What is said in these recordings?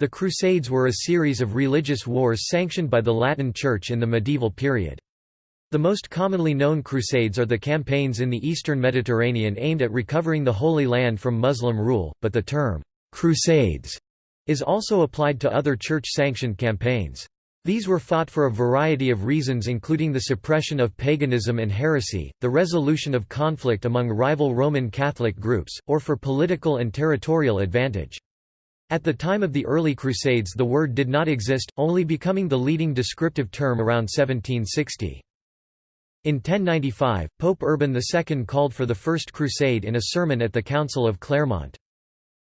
The Crusades were a series of religious wars sanctioned by the Latin Church in the medieval period. The most commonly known crusades are the campaigns in the eastern Mediterranean aimed at recovering the Holy Land from Muslim rule, but the term, "'crusades' is also applied to other church-sanctioned campaigns. These were fought for a variety of reasons including the suppression of paganism and heresy, the resolution of conflict among rival Roman Catholic groups, or for political and territorial advantage. At the time of the early Crusades the word did not exist, only becoming the leading descriptive term around 1760. In 1095, Pope Urban II called for the First Crusade in a sermon at the Council of Clermont.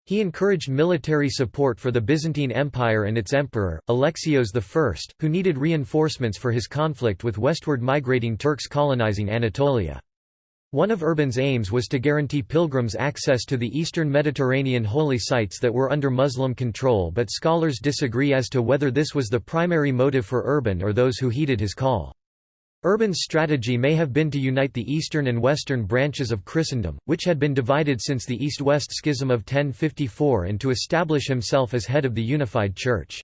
He encouraged military support for the Byzantine Empire and its emperor, Alexios I, who needed reinforcements for his conflict with westward migrating Turks colonizing Anatolia. One of Urban's aims was to guarantee pilgrims access to the eastern Mediterranean holy sites that were under Muslim control but scholars disagree as to whether this was the primary motive for Urban or those who heeded his call. Urban's strategy may have been to unite the eastern and western branches of Christendom, which had been divided since the East-West Schism of 1054 and to establish himself as head of the unified Church.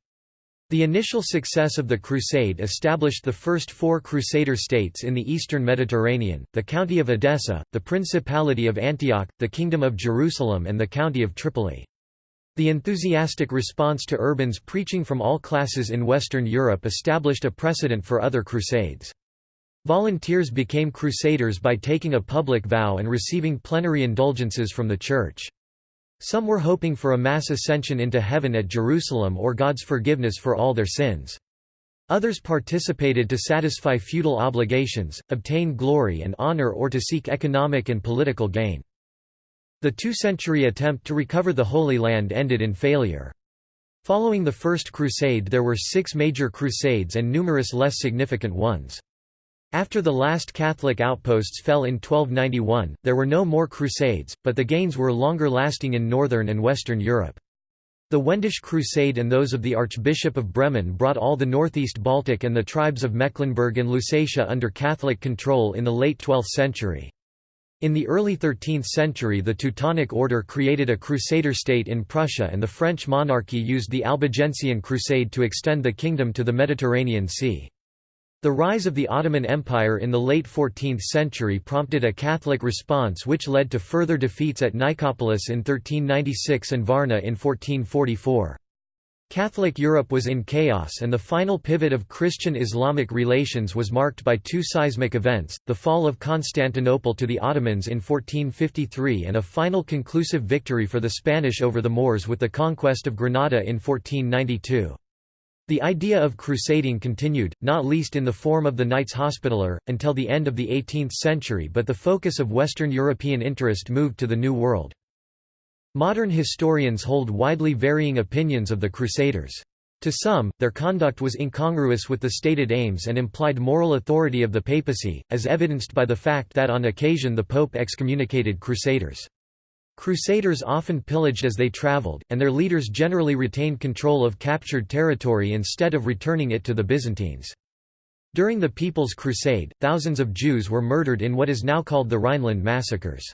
The initial success of the Crusade established the first four Crusader states in the eastern Mediterranean, the County of Edessa, the Principality of Antioch, the Kingdom of Jerusalem and the County of Tripoli. The enthusiastic response to Urban's preaching from all classes in Western Europe established a precedent for other crusades. Volunteers became crusaders by taking a public vow and receiving plenary indulgences from the Church. Some were hoping for a mass ascension into heaven at Jerusalem or God's forgiveness for all their sins. Others participated to satisfy feudal obligations, obtain glory and honor or to seek economic and political gain. The two-century attempt to recover the Holy Land ended in failure. Following the First Crusade there were six major crusades and numerous less significant ones. After the last Catholic outposts fell in 1291, there were no more crusades, but the gains were longer lasting in northern and western Europe. The Wendish Crusade and those of the Archbishop of Bremen brought all the northeast Baltic and the tribes of Mecklenburg and Lusatia under Catholic control in the late 12th century. In the early 13th century the Teutonic Order created a crusader state in Prussia and the French monarchy used the Albigensian Crusade to extend the kingdom to the Mediterranean Sea. The rise of the Ottoman Empire in the late 14th century prompted a Catholic response which led to further defeats at Nicopolis in 1396 and Varna in 1444. Catholic Europe was in chaos and the final pivot of Christian-Islamic relations was marked by two seismic events, the fall of Constantinople to the Ottomans in 1453 and a final conclusive victory for the Spanish over the Moors with the conquest of Granada in 1492. The idea of crusading continued, not least in the form of the Knights Hospitaller, until the end of the 18th century but the focus of Western European interest moved to the New World. Modern historians hold widely varying opinions of the Crusaders. To some, their conduct was incongruous with the stated aims and implied moral authority of the papacy, as evidenced by the fact that on occasion the Pope excommunicated Crusaders. Crusaders often pillaged as they traveled, and their leaders generally retained control of captured territory instead of returning it to the Byzantines. During the People's Crusade, thousands of Jews were murdered in what is now called the Rhineland massacres.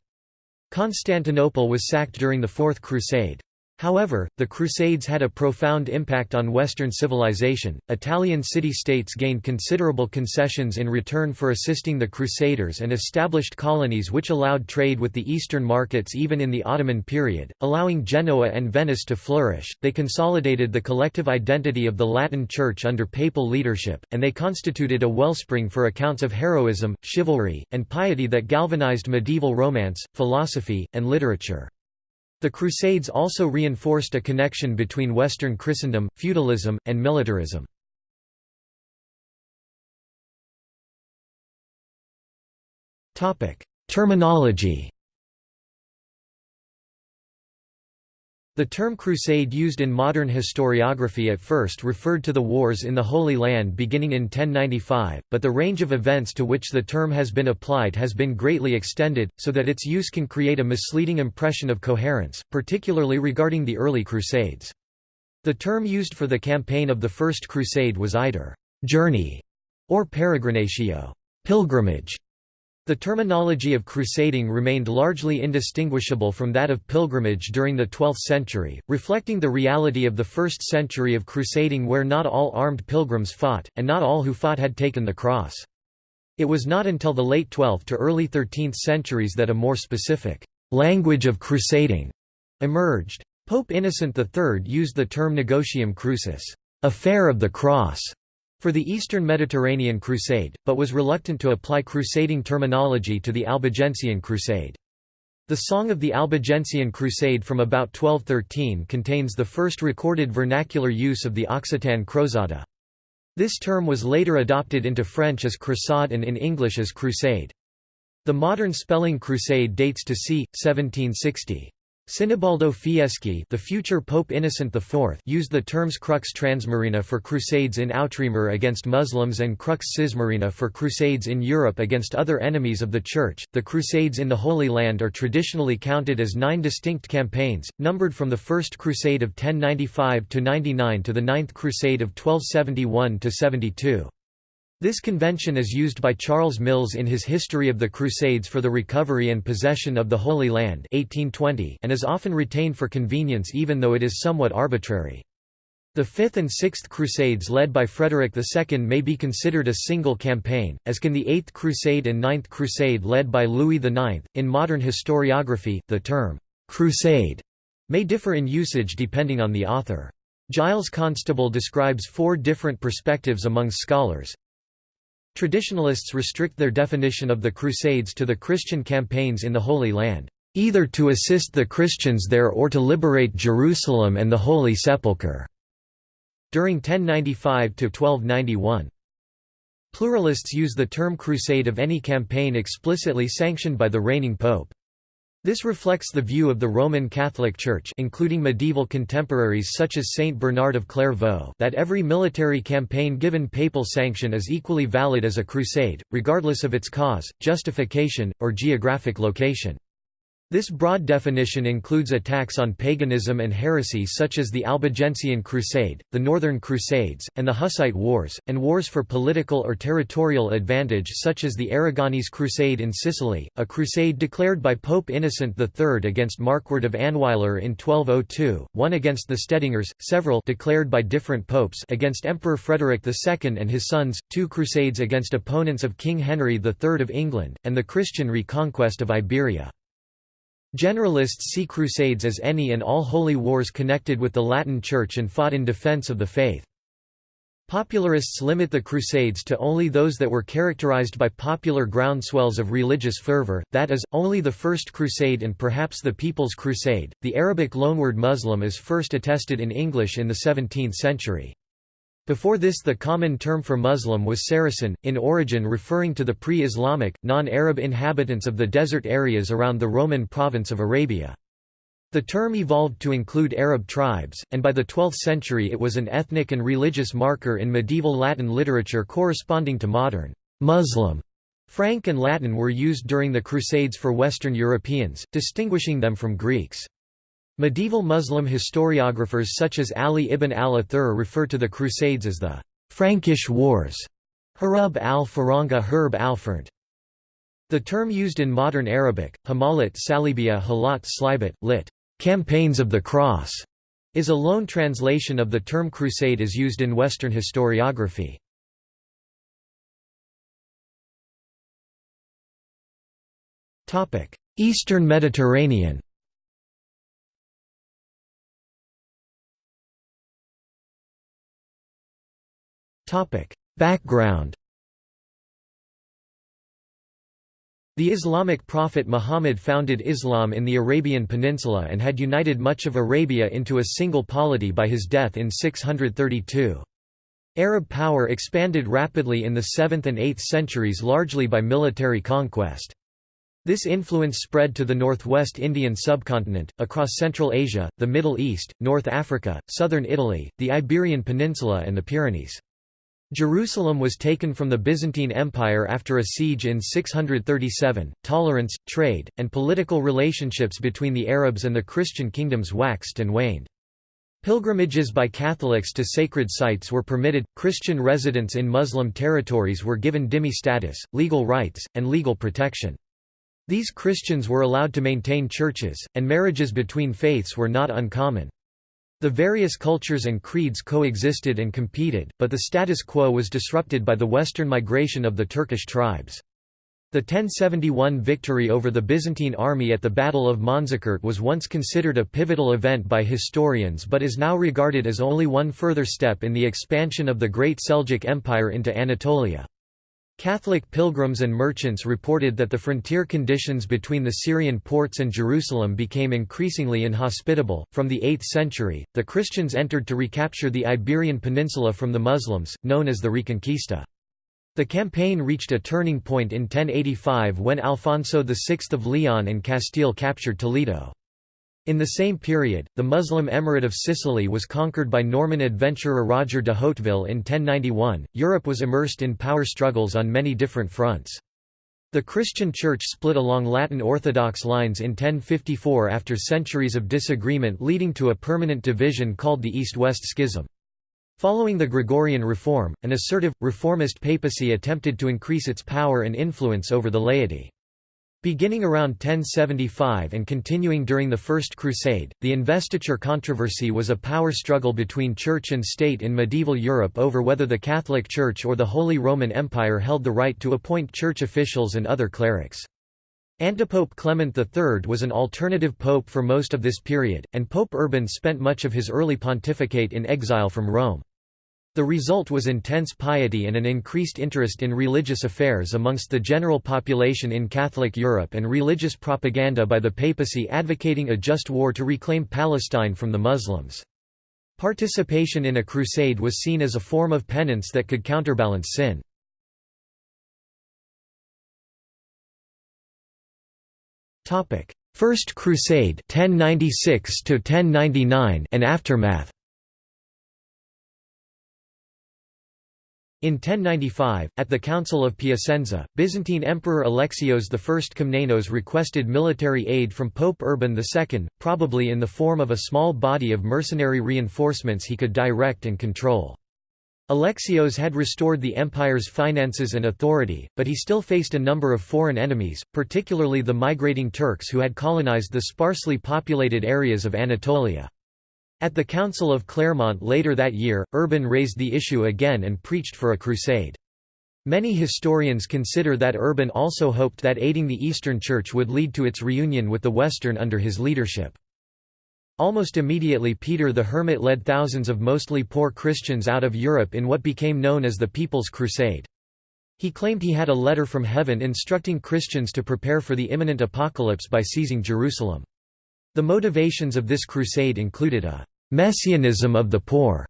Constantinople was sacked during the Fourth Crusade. However, the Crusades had a profound impact on Western civilization. Italian city states gained considerable concessions in return for assisting the Crusaders and established colonies which allowed trade with the Eastern markets even in the Ottoman period, allowing Genoa and Venice to flourish. They consolidated the collective identity of the Latin Church under papal leadership, and they constituted a wellspring for accounts of heroism, chivalry, and piety that galvanized medieval romance, philosophy, and literature. The Crusades also reinforced a connection between Western Christendom, feudalism, and militarism. Terminology The term crusade used in modern historiography at first referred to the wars in the Holy Land beginning in 1095, but the range of events to which the term has been applied has been greatly extended, so that its use can create a misleading impression of coherence, particularly regarding the early Crusades. The term used for the campaign of the First Crusade was either «journey» or peregrinatio pilgrimage", The terminology of crusading remained largely indistinguishable from that of pilgrimage during the 12th century, reflecting the reality of the first century of crusading where not all armed pilgrims fought, and not all who fought had taken the cross. It was not until the late 12th to early 13th centuries that a more specific language of crusading emerged. Pope Innocent III used the term negotium crucis, affair of the cross, for the Eastern Mediterranean Crusade, but was reluctant to apply crusading terminology to the Albigensian Crusade. The Song of the Albigensian Crusade from about 1213 contains the first recorded vernacular use of the Occitan cruzada. This term was later adopted into French as crusade and in English as crusade. The modern spelling crusade dates to c. 1760. Sinibaldo Fieschi the future Pope Innocent IV used the terms crux transmarina for crusades in Outremer against Muslims and crux cismarina for crusades in Europe against other enemies of the Church. The Crusades in the Holy Land are traditionally counted as nine distinct campaigns, numbered from the First Crusade of 1095–99 to the Ninth Crusade of 1271–72. This convention is used by Charles Mills in his History of the Crusades for the Recovery and Possession of the Holy Land 1820 and is often retained for convenience even though it is somewhat arbitrary. The Fifth and Sixth Crusades led by Frederick II may be considered a single campaign, as can the Eighth Crusade and Ninth Crusade led by Louis IX. In modern historiography, the term crusade may differ in usage depending on the author. Giles Constable describes four different perspectives among scholars, Traditionalists restrict their definition of the Crusades to the Christian campaigns in the Holy Land, either to assist the Christians there or to liberate Jerusalem and the Holy Sepulchre, during 1095–1291. Pluralists use the term crusade of any campaign explicitly sanctioned by the reigning pope. This reflects the view of the Roman Catholic Church including medieval contemporaries such as Saint Bernard of Clairvaux that every military campaign given papal sanction is equally valid as a crusade, regardless of its cause, justification, or geographic location. This broad definition includes attacks on paganism and heresy such as the Albigensian Crusade, the Northern Crusades, and the Hussite Wars, and wars for political or territorial advantage such as the Aragonese Crusade in Sicily, a crusade declared by Pope Innocent III against Markward of Annweiler in 1202, one against the Stedingers, several declared by different popes against Emperor Frederick II and his sons, two crusades against opponents of King Henry III of England, and the Christian reconquest of Iberia. Generalists see Crusades as any and all holy wars connected with the Latin Church and fought in defense of the faith. Popularists limit the Crusades to only those that were characterized by popular groundswells of religious fervor, that is, only the First Crusade and perhaps the People's Crusade. The Arabic loanword Muslim is first attested in English in the 17th century. Before this the common term for Muslim was Saracen, in origin referring to the pre-Islamic, non-Arab inhabitants of the desert areas around the Roman province of Arabia. The term evolved to include Arab tribes, and by the 12th century it was an ethnic and religious marker in medieval Latin literature corresponding to modern Muslim. Frank and Latin were used during the Crusades for Western Europeans, distinguishing them from Greeks. Medieval Muslim historiographers such as Ali ibn al-Athir refer to the Crusades as the Frankish Wars, Harub al-Faranga Herb al The term used in modern Arabic, Hamalat Salibia Halat Slibat, lit. Campaigns of the Cross, is a loan translation of the term crusade as used in Western historiography. Eastern Mediterranean Background The Islamic prophet Muhammad founded Islam in the Arabian Peninsula and had united much of Arabia into a single polity by his death in 632. Arab power expanded rapidly in the 7th and 8th centuries largely by military conquest. This influence spread to the northwest Indian subcontinent, across Central Asia, the Middle East, North Africa, southern Italy, the Iberian Peninsula and the Pyrenees. Jerusalem was taken from the Byzantine Empire after a siege in 637. Tolerance, trade, and political relationships between the Arabs and the Christian kingdoms waxed and waned. Pilgrimages by Catholics to sacred sites were permitted, Christian residents in Muslim territories were given dhimmi status, legal rights, and legal protection. These Christians were allowed to maintain churches, and marriages between faiths were not uncommon. The various cultures and creeds coexisted and competed, but the status quo was disrupted by the western migration of the Turkish tribes. The 1071 victory over the Byzantine army at the Battle of Manzikert was once considered a pivotal event by historians but is now regarded as only one further step in the expansion of the Great Seljuk Empire into Anatolia. Catholic pilgrims and merchants reported that the frontier conditions between the Syrian ports and Jerusalem became increasingly inhospitable. From the 8th century, the Christians entered to recapture the Iberian Peninsula from the Muslims, known as the Reconquista. The campaign reached a turning point in 1085 when Alfonso VI of Leon and Castile captured Toledo. In the same period, the Muslim Emirate of Sicily was conquered by Norman adventurer Roger de Hauteville in 1091. Europe was immersed in power struggles on many different fronts. The Christian Church split along Latin Orthodox lines in 1054 after centuries of disagreement leading to a permanent division called the East-West Schism. Following the Gregorian reform, an assertive, reformist papacy attempted to increase its power and influence over the laity. Beginning around 1075 and continuing during the First Crusade, the investiture controversy was a power struggle between church and state in medieval Europe over whether the Catholic Church or the Holy Roman Empire held the right to appoint church officials and other clerics. Antipope Clement III was an alternative pope for most of this period, and Pope Urban spent much of his early pontificate in exile from Rome. The result was intense piety and an increased interest in religious affairs amongst the general population in Catholic Europe and religious propaganda by the papacy advocating a just war to reclaim Palestine from the Muslims. Participation in a crusade was seen as a form of penance that could counterbalance sin. First Crusade 1096 and aftermath In 1095, at the Council of Piacenza, Byzantine Emperor Alexios I Komnenos requested military aid from Pope Urban II, probably in the form of a small body of mercenary reinforcements he could direct and control. Alexios had restored the empire's finances and authority, but he still faced a number of foreign enemies, particularly the migrating Turks who had colonized the sparsely populated areas of Anatolia. At the Council of Clermont later that year, Urban raised the issue again and preached for a crusade. Many historians consider that Urban also hoped that aiding the Eastern Church would lead to its reunion with the Western under his leadership. Almost immediately Peter the Hermit led thousands of mostly poor Christians out of Europe in what became known as the People's Crusade. He claimed he had a letter from heaven instructing Christians to prepare for the imminent apocalypse by seizing Jerusalem. The motivations of this crusade included a «messianism of the poor»,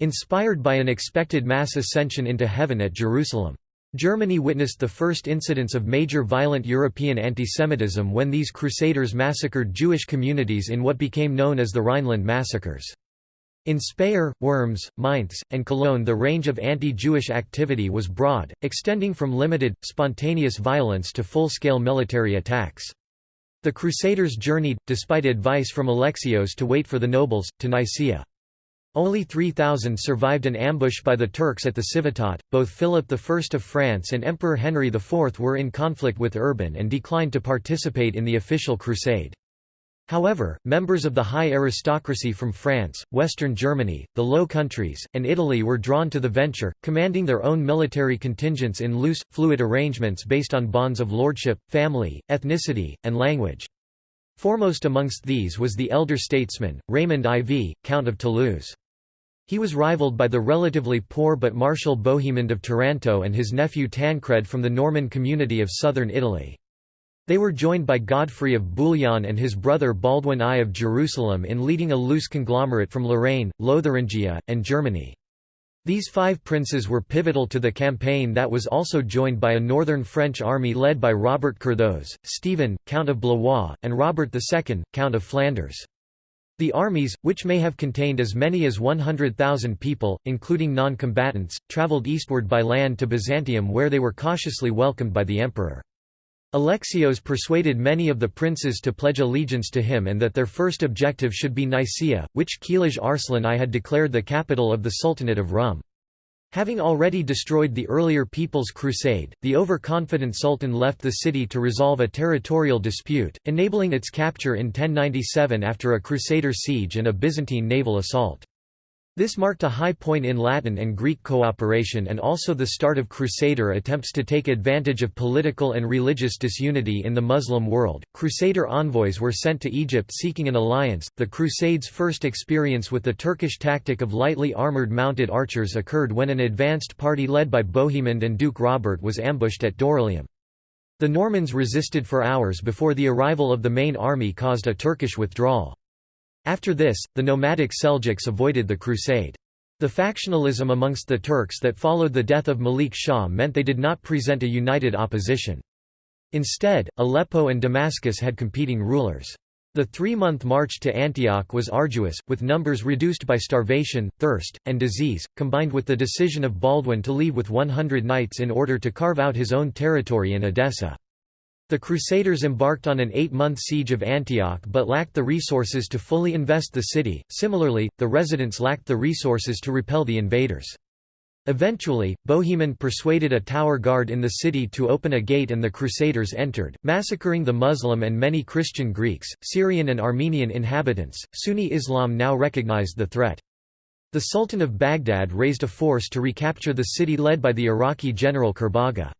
inspired by an expected mass ascension into heaven at Jerusalem. Germany witnessed the first incidents of major violent European antisemitism when these crusaders massacred Jewish communities in what became known as the Rhineland massacres. In Speyer, Worms, Mainz, and Cologne the range of anti-Jewish activity was broad, extending from limited, spontaneous violence to full-scale military attacks. The Crusaders journeyed, despite advice from Alexios to wait for the nobles, to Nicaea. Only 3,000 survived an ambush by the Turks at the Civetot. Both Philip I of France and Emperor Henry IV were in conflict with Urban and declined to participate in the official crusade. However, members of the high aristocracy from France, Western Germany, the Low Countries, and Italy were drawn to the venture, commanding their own military contingents in loose, fluid arrangements based on bonds of lordship, family, ethnicity, and language. Foremost amongst these was the elder statesman, Raymond IV, Count of Toulouse. He was rivaled by the relatively poor but martial Bohemond of Taranto and his nephew Tancred from the Norman community of southern Italy. They were joined by Godfrey of Bouillon and his brother Baldwin I of Jerusalem in leading a loose conglomerate from Lorraine, Lotharingia, and Germany. These five princes were pivotal to the campaign that was also joined by a northern French army led by Robert Curthose, Stephen, Count of Blois, and Robert II, Count of Flanders. The armies, which may have contained as many as 100,000 people, including non-combatants, travelled eastward by land to Byzantium where they were cautiously welcomed by the emperor. Alexios persuaded many of the princes to pledge allegiance to him and that their first objective should be Nicaea, which Kilij Arslan I had declared the capital of the Sultanate of Rum. Having already destroyed the earlier People's Crusade, the overconfident sultan left the city to resolve a territorial dispute, enabling its capture in 1097 after a Crusader siege and a Byzantine naval assault. This marked a high point in Latin and Greek cooperation and also the start of Crusader attempts to take advantage of political and religious disunity in the Muslim world. Crusader envoys were sent to Egypt seeking an alliance. The Crusades' first experience with the Turkish tactic of lightly armored mounted archers occurred when an advanced party led by Bohemond and Duke Robert was ambushed at Dorylaeum. The Normans resisted for hours before the arrival of the main army caused a Turkish withdrawal. After this, the nomadic Seljuks avoided the crusade. The factionalism amongst the Turks that followed the death of Malik Shah meant they did not present a united opposition. Instead, Aleppo and Damascus had competing rulers. The three-month march to Antioch was arduous, with numbers reduced by starvation, thirst, and disease, combined with the decision of Baldwin to leave with 100 knights in order to carve out his own territory in Edessa. The Crusaders embarked on an eight-month siege of Antioch but lacked the resources to fully invest the city, similarly, the residents lacked the resources to repel the invaders. Eventually, Bohemond persuaded a tower guard in the city to open a gate and the Crusaders entered, massacring the Muslim and many Christian Greeks, Syrian and Armenian inhabitants. Sunni Islam now recognized the threat. The Sultan of Baghdad raised a force to recapture the city led by the Iraqi general Kerbogha.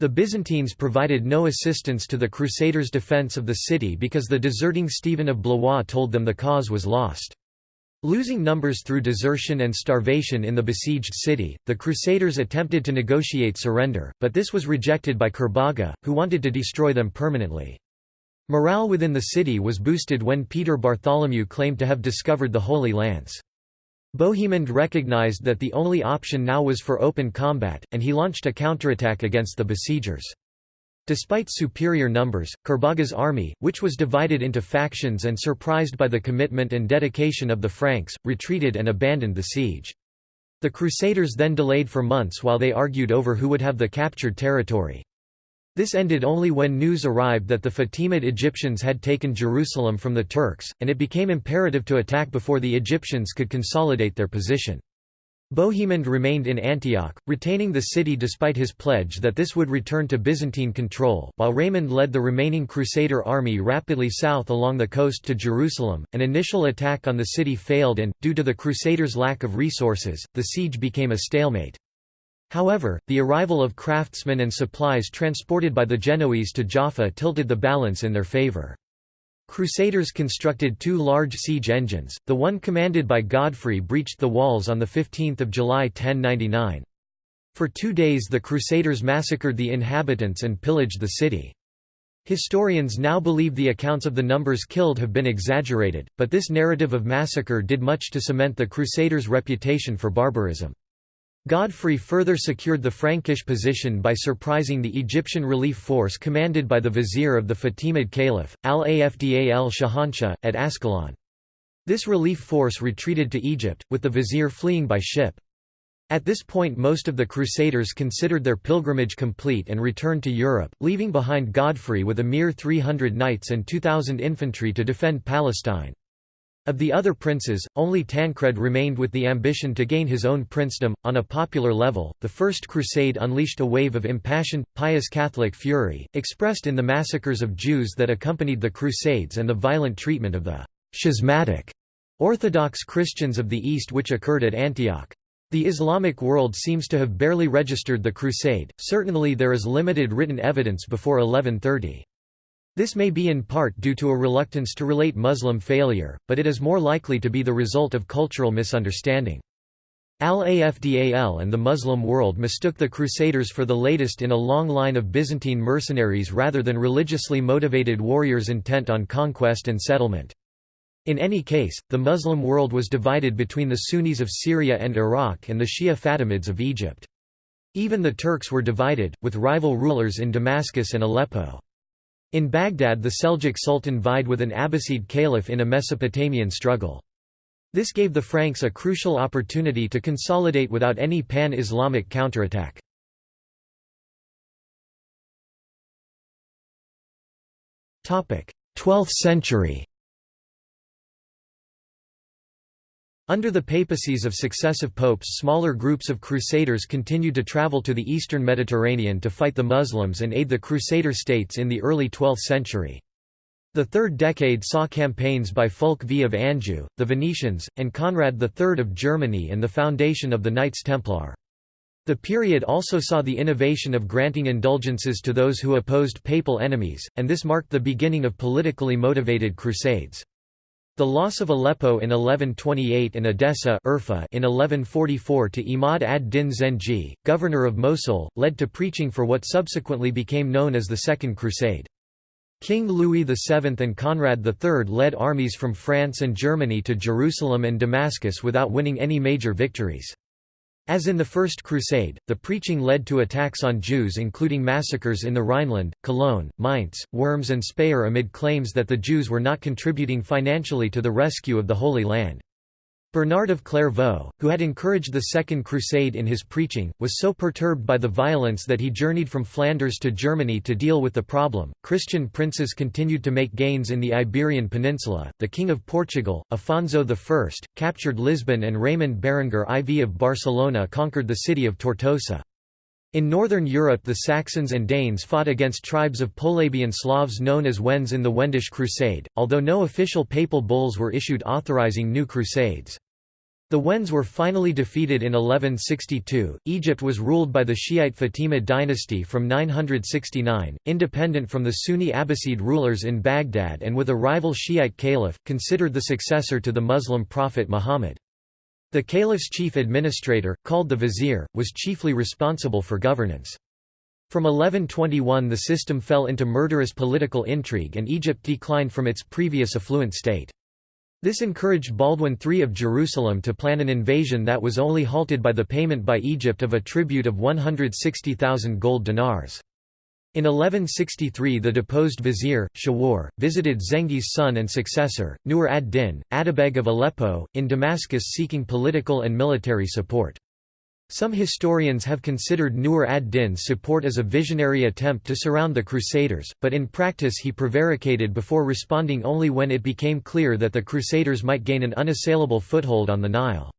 The Byzantines provided no assistance to the Crusaders' defense of the city because the deserting Stephen of Blois told them the cause was lost. Losing numbers through desertion and starvation in the besieged city, the Crusaders attempted to negotiate surrender, but this was rejected by Kerbogha, who wanted to destroy them permanently. Morale within the city was boosted when Peter Bartholomew claimed to have discovered the Holy Lance. Bohemond recognized that the only option now was for open combat, and he launched a counterattack against the besiegers. Despite superior numbers, Kerbogha's army, which was divided into factions and surprised by the commitment and dedication of the Franks, retreated and abandoned the siege. The Crusaders then delayed for months while they argued over who would have the captured territory. This ended only when news arrived that the Fatimid Egyptians had taken Jerusalem from the Turks, and it became imperative to attack before the Egyptians could consolidate their position. Bohemond remained in Antioch, retaining the city despite his pledge that this would return to Byzantine control, while Raymond led the remaining Crusader army rapidly south along the coast to Jerusalem. An initial attack on the city failed and, due to the Crusaders' lack of resources, the siege became a stalemate. However, the arrival of craftsmen and supplies transported by the Genoese to Jaffa tilted the balance in their favor. Crusaders constructed two large siege engines, the one commanded by Godfrey breached the walls on 15 July 1099. For two days the Crusaders massacred the inhabitants and pillaged the city. Historians now believe the accounts of the numbers killed have been exaggerated, but this narrative of massacre did much to cement the Crusaders' reputation for barbarism. Godfrey further secured the Frankish position by surprising the Egyptian relief force commanded by the vizier of the Fatimid Caliph, al-Afdal al-Shahanshah, at Ascalon. This relief force retreated to Egypt, with the vizier fleeing by ship. At this point most of the Crusaders considered their pilgrimage complete and returned to Europe, leaving behind Godfrey with a mere 300 knights and 2,000 infantry to defend Palestine. Of the other princes, only Tancred remained with the ambition to gain his own princedom. On a popular level, the First Crusade unleashed a wave of impassioned, pious Catholic fury, expressed in the massacres of Jews that accompanied the Crusades and the violent treatment of the schismatic Orthodox Christians of the East which occurred at Antioch. The Islamic world seems to have barely registered the Crusade, certainly there is limited written evidence before 1130. This may be in part due to a reluctance to relate Muslim failure, but it is more likely to be the result of cultural misunderstanding. Al-Afdal and the Muslim world mistook the Crusaders for the latest in a long line of Byzantine mercenaries rather than religiously motivated warriors intent on conquest and settlement. In any case, the Muslim world was divided between the Sunnis of Syria and Iraq and the Shia Fatimids of Egypt. Even the Turks were divided, with rival rulers in Damascus and Aleppo. In Baghdad the Seljuk Sultan vied with an Abbasid caliph in a Mesopotamian struggle. This gave the Franks a crucial opportunity to consolidate without any pan-Islamic counterattack. 12th century Under the papacies of successive popes smaller groups of crusaders continued to travel to the eastern Mediterranean to fight the Muslims and aid the crusader states in the early 12th century. The third decade saw campaigns by Fulk V of Anjou, the Venetians, and Conrad III of Germany and the foundation of the Knights Templar. The period also saw the innovation of granting indulgences to those who opposed papal enemies, and this marked the beginning of politically motivated crusades. The loss of Aleppo in 1128 and Edessa in 1144 to Imad ad-Din Zengi, governor of Mosul, led to preaching for what subsequently became known as the Second Crusade. King Louis VII and Conrad III led armies from France and Germany to Jerusalem and Damascus without winning any major victories. As in the First Crusade, the preaching led to attacks on Jews including massacres in the Rhineland, Cologne, Mainz, Worms and Speyer amid claims that the Jews were not contributing financially to the rescue of the Holy Land. Bernard of Clairvaux, who had encouraged the Second Crusade in his preaching, was so perturbed by the violence that he journeyed from Flanders to Germany to deal with the problem. Christian princes continued to make gains in the Iberian Peninsula. The King of Portugal, Afonso I, captured Lisbon, and Raymond Berenguer IV of Barcelona conquered the city of Tortosa. In northern Europe the Saxons and Danes fought against tribes of Polabian Slavs known as Wends in the Wendish Crusade, although no official papal bulls were issued authorizing new crusades. The Wends were finally defeated in 1162. Egypt was ruled by the Shiite Fatimid dynasty from 969, independent from the Sunni Abbasid rulers in Baghdad and with a rival Shiite caliph, considered the successor to the Muslim prophet Muhammad. The caliph's chief administrator, called the vizier, was chiefly responsible for governance. From 1121 the system fell into murderous political intrigue and Egypt declined from its previous affluent state. This encouraged Baldwin III of Jerusalem to plan an invasion that was only halted by the payment by Egypt of a tribute of 160,000 gold dinars. In 1163 the deposed vizier, Shawar, visited Zengi's son and successor, Nur ad-Din, Atabeg of Aleppo, in Damascus seeking political and military support. Some historians have considered Nur ad-Din's support as a visionary attempt to surround the Crusaders, but in practice he prevaricated before responding only when it became clear that the Crusaders might gain an unassailable foothold on the Nile.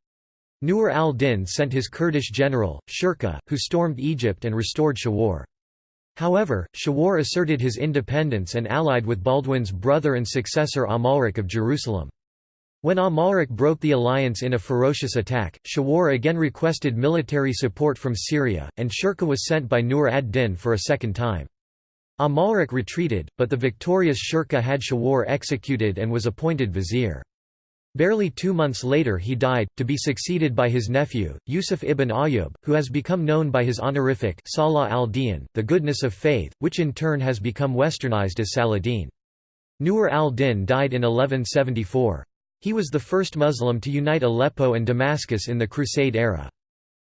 Nur al-Din sent his Kurdish general, Shirkuh, who stormed Egypt and restored Shawar. However, Shawar asserted his independence and allied with Baldwin's brother and successor Amalric of Jerusalem. When Amalric broke the alliance in a ferocious attack, Shawar again requested military support from Syria, and Shirkuh was sent by Nur ad-Din for a second time. Amalric retreated, but the victorious Shirkuh had Shawar executed and was appointed vizier. Barely two months later he died, to be succeeded by his nephew, Yusuf ibn Ayyub, who has become known by his honorific Salah al-Din, the goodness of faith, which in turn has become westernized as Saladin. Nur al-Din died in 1174. He was the first Muslim to unite Aleppo and Damascus in the Crusade era.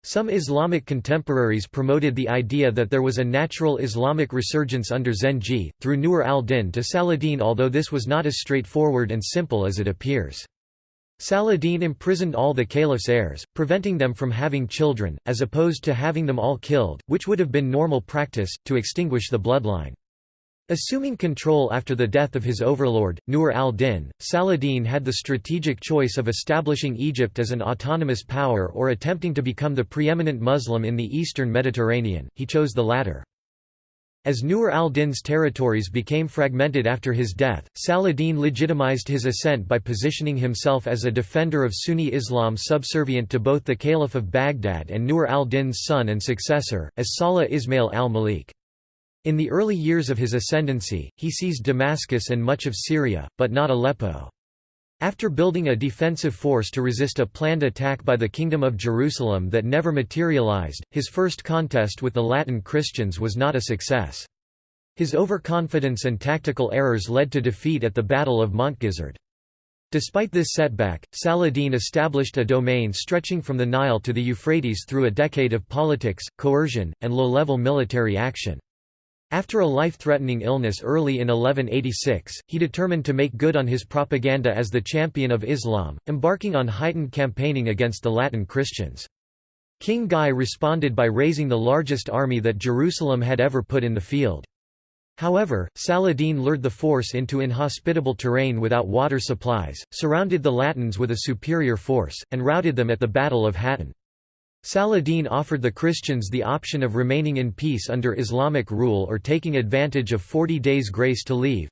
Some Islamic contemporaries promoted the idea that there was a natural Islamic resurgence under Zengi, through Nur al-Din to Saladin although this was not as straightforward and simple as it appears. Saladin imprisoned all the caliph's heirs, preventing them from having children, as opposed to having them all killed, which would have been normal practice, to extinguish the bloodline. Assuming control after the death of his overlord, Nur al-Din, Saladin had the strategic choice of establishing Egypt as an autonomous power or attempting to become the preeminent Muslim in the eastern Mediterranean, he chose the latter. As Nur al-Din's territories became fragmented after his death, Saladin legitimized his ascent by positioning himself as a defender of Sunni Islam subservient to both the Caliph of Baghdad and Nur al-Din's son and successor, as Salah Ismail al-Malik. In the early years of his ascendancy, he seized Damascus and much of Syria, but not Aleppo. After building a defensive force to resist a planned attack by the Kingdom of Jerusalem that never materialized, his first contest with the Latin Christians was not a success. His overconfidence and tactical errors led to defeat at the Battle of Montgisard. Despite this setback, Saladin established a domain stretching from the Nile to the Euphrates through a decade of politics, coercion, and low-level military action. After a life-threatening illness early in 1186, he determined to make good on his propaganda as the champion of Islam, embarking on heightened campaigning against the Latin Christians. King Guy responded by raising the largest army that Jerusalem had ever put in the field. However, Saladin lured the force into inhospitable terrain without water supplies, surrounded the Latins with a superior force, and routed them at the Battle of Hattin. Saladin offered the Christians the option of remaining in peace under Islamic rule or taking advantage of 40 days' grace to leave.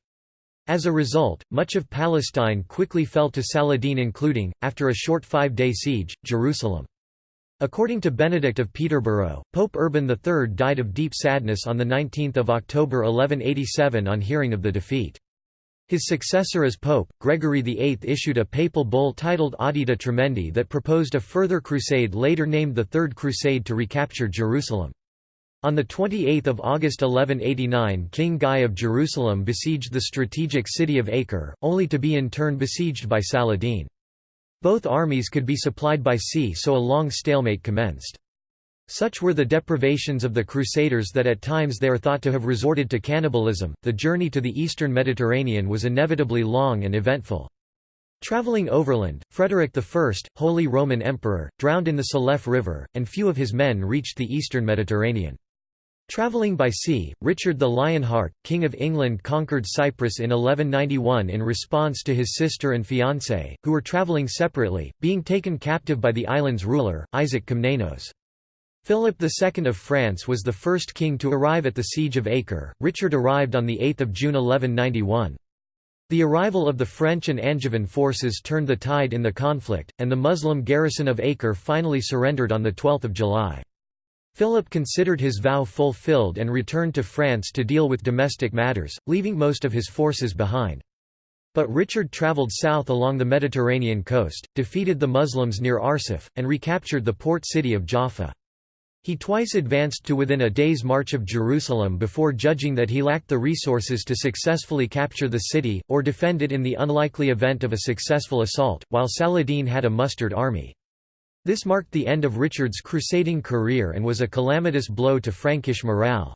As a result, much of Palestine quickly fell to Saladin including, after a short five-day siege, Jerusalem. According to Benedict of Peterborough, Pope Urban III died of deep sadness on 19 October 1187 on hearing of the defeat. His successor as pope, Gregory VIII issued a papal bull titled Audita Tremendi that proposed a further crusade later named the Third Crusade to recapture Jerusalem. On 28 August 1189 King Guy of Jerusalem besieged the strategic city of Acre, only to be in turn besieged by Saladin. Both armies could be supplied by sea so a long stalemate commenced. Such were the deprivations of the Crusaders that at times they are thought to have resorted to cannibalism. The journey to the eastern Mediterranean was inevitably long and eventful. Traveling overland, Frederick I, Holy Roman Emperor, drowned in the Salef River, and few of his men reached the eastern Mediterranean. Travelling by sea, Richard the Lionheart, King of England conquered Cyprus in 1191 in response to his sister and fiancé, who were travelling separately, being taken captive by the island's ruler, Isaac Komnenos. Philip II of France was the first king to arrive at the siege of Acre. Richard arrived on 8 June 1191. The arrival of the French and Angevin forces turned the tide in the conflict, and the Muslim garrison of Acre finally surrendered on 12 July. Philip considered his vow fulfilled and returned to France to deal with domestic matters, leaving most of his forces behind. But Richard travelled south along the Mediterranean coast, defeated the Muslims near Arsuf, and recaptured the port city of Jaffa. He twice advanced to within a day's march of Jerusalem before judging that he lacked the resources to successfully capture the city, or defend it in the unlikely event of a successful assault, while Saladin had a mustered army. This marked the end of Richard's crusading career and was a calamitous blow to Frankish morale.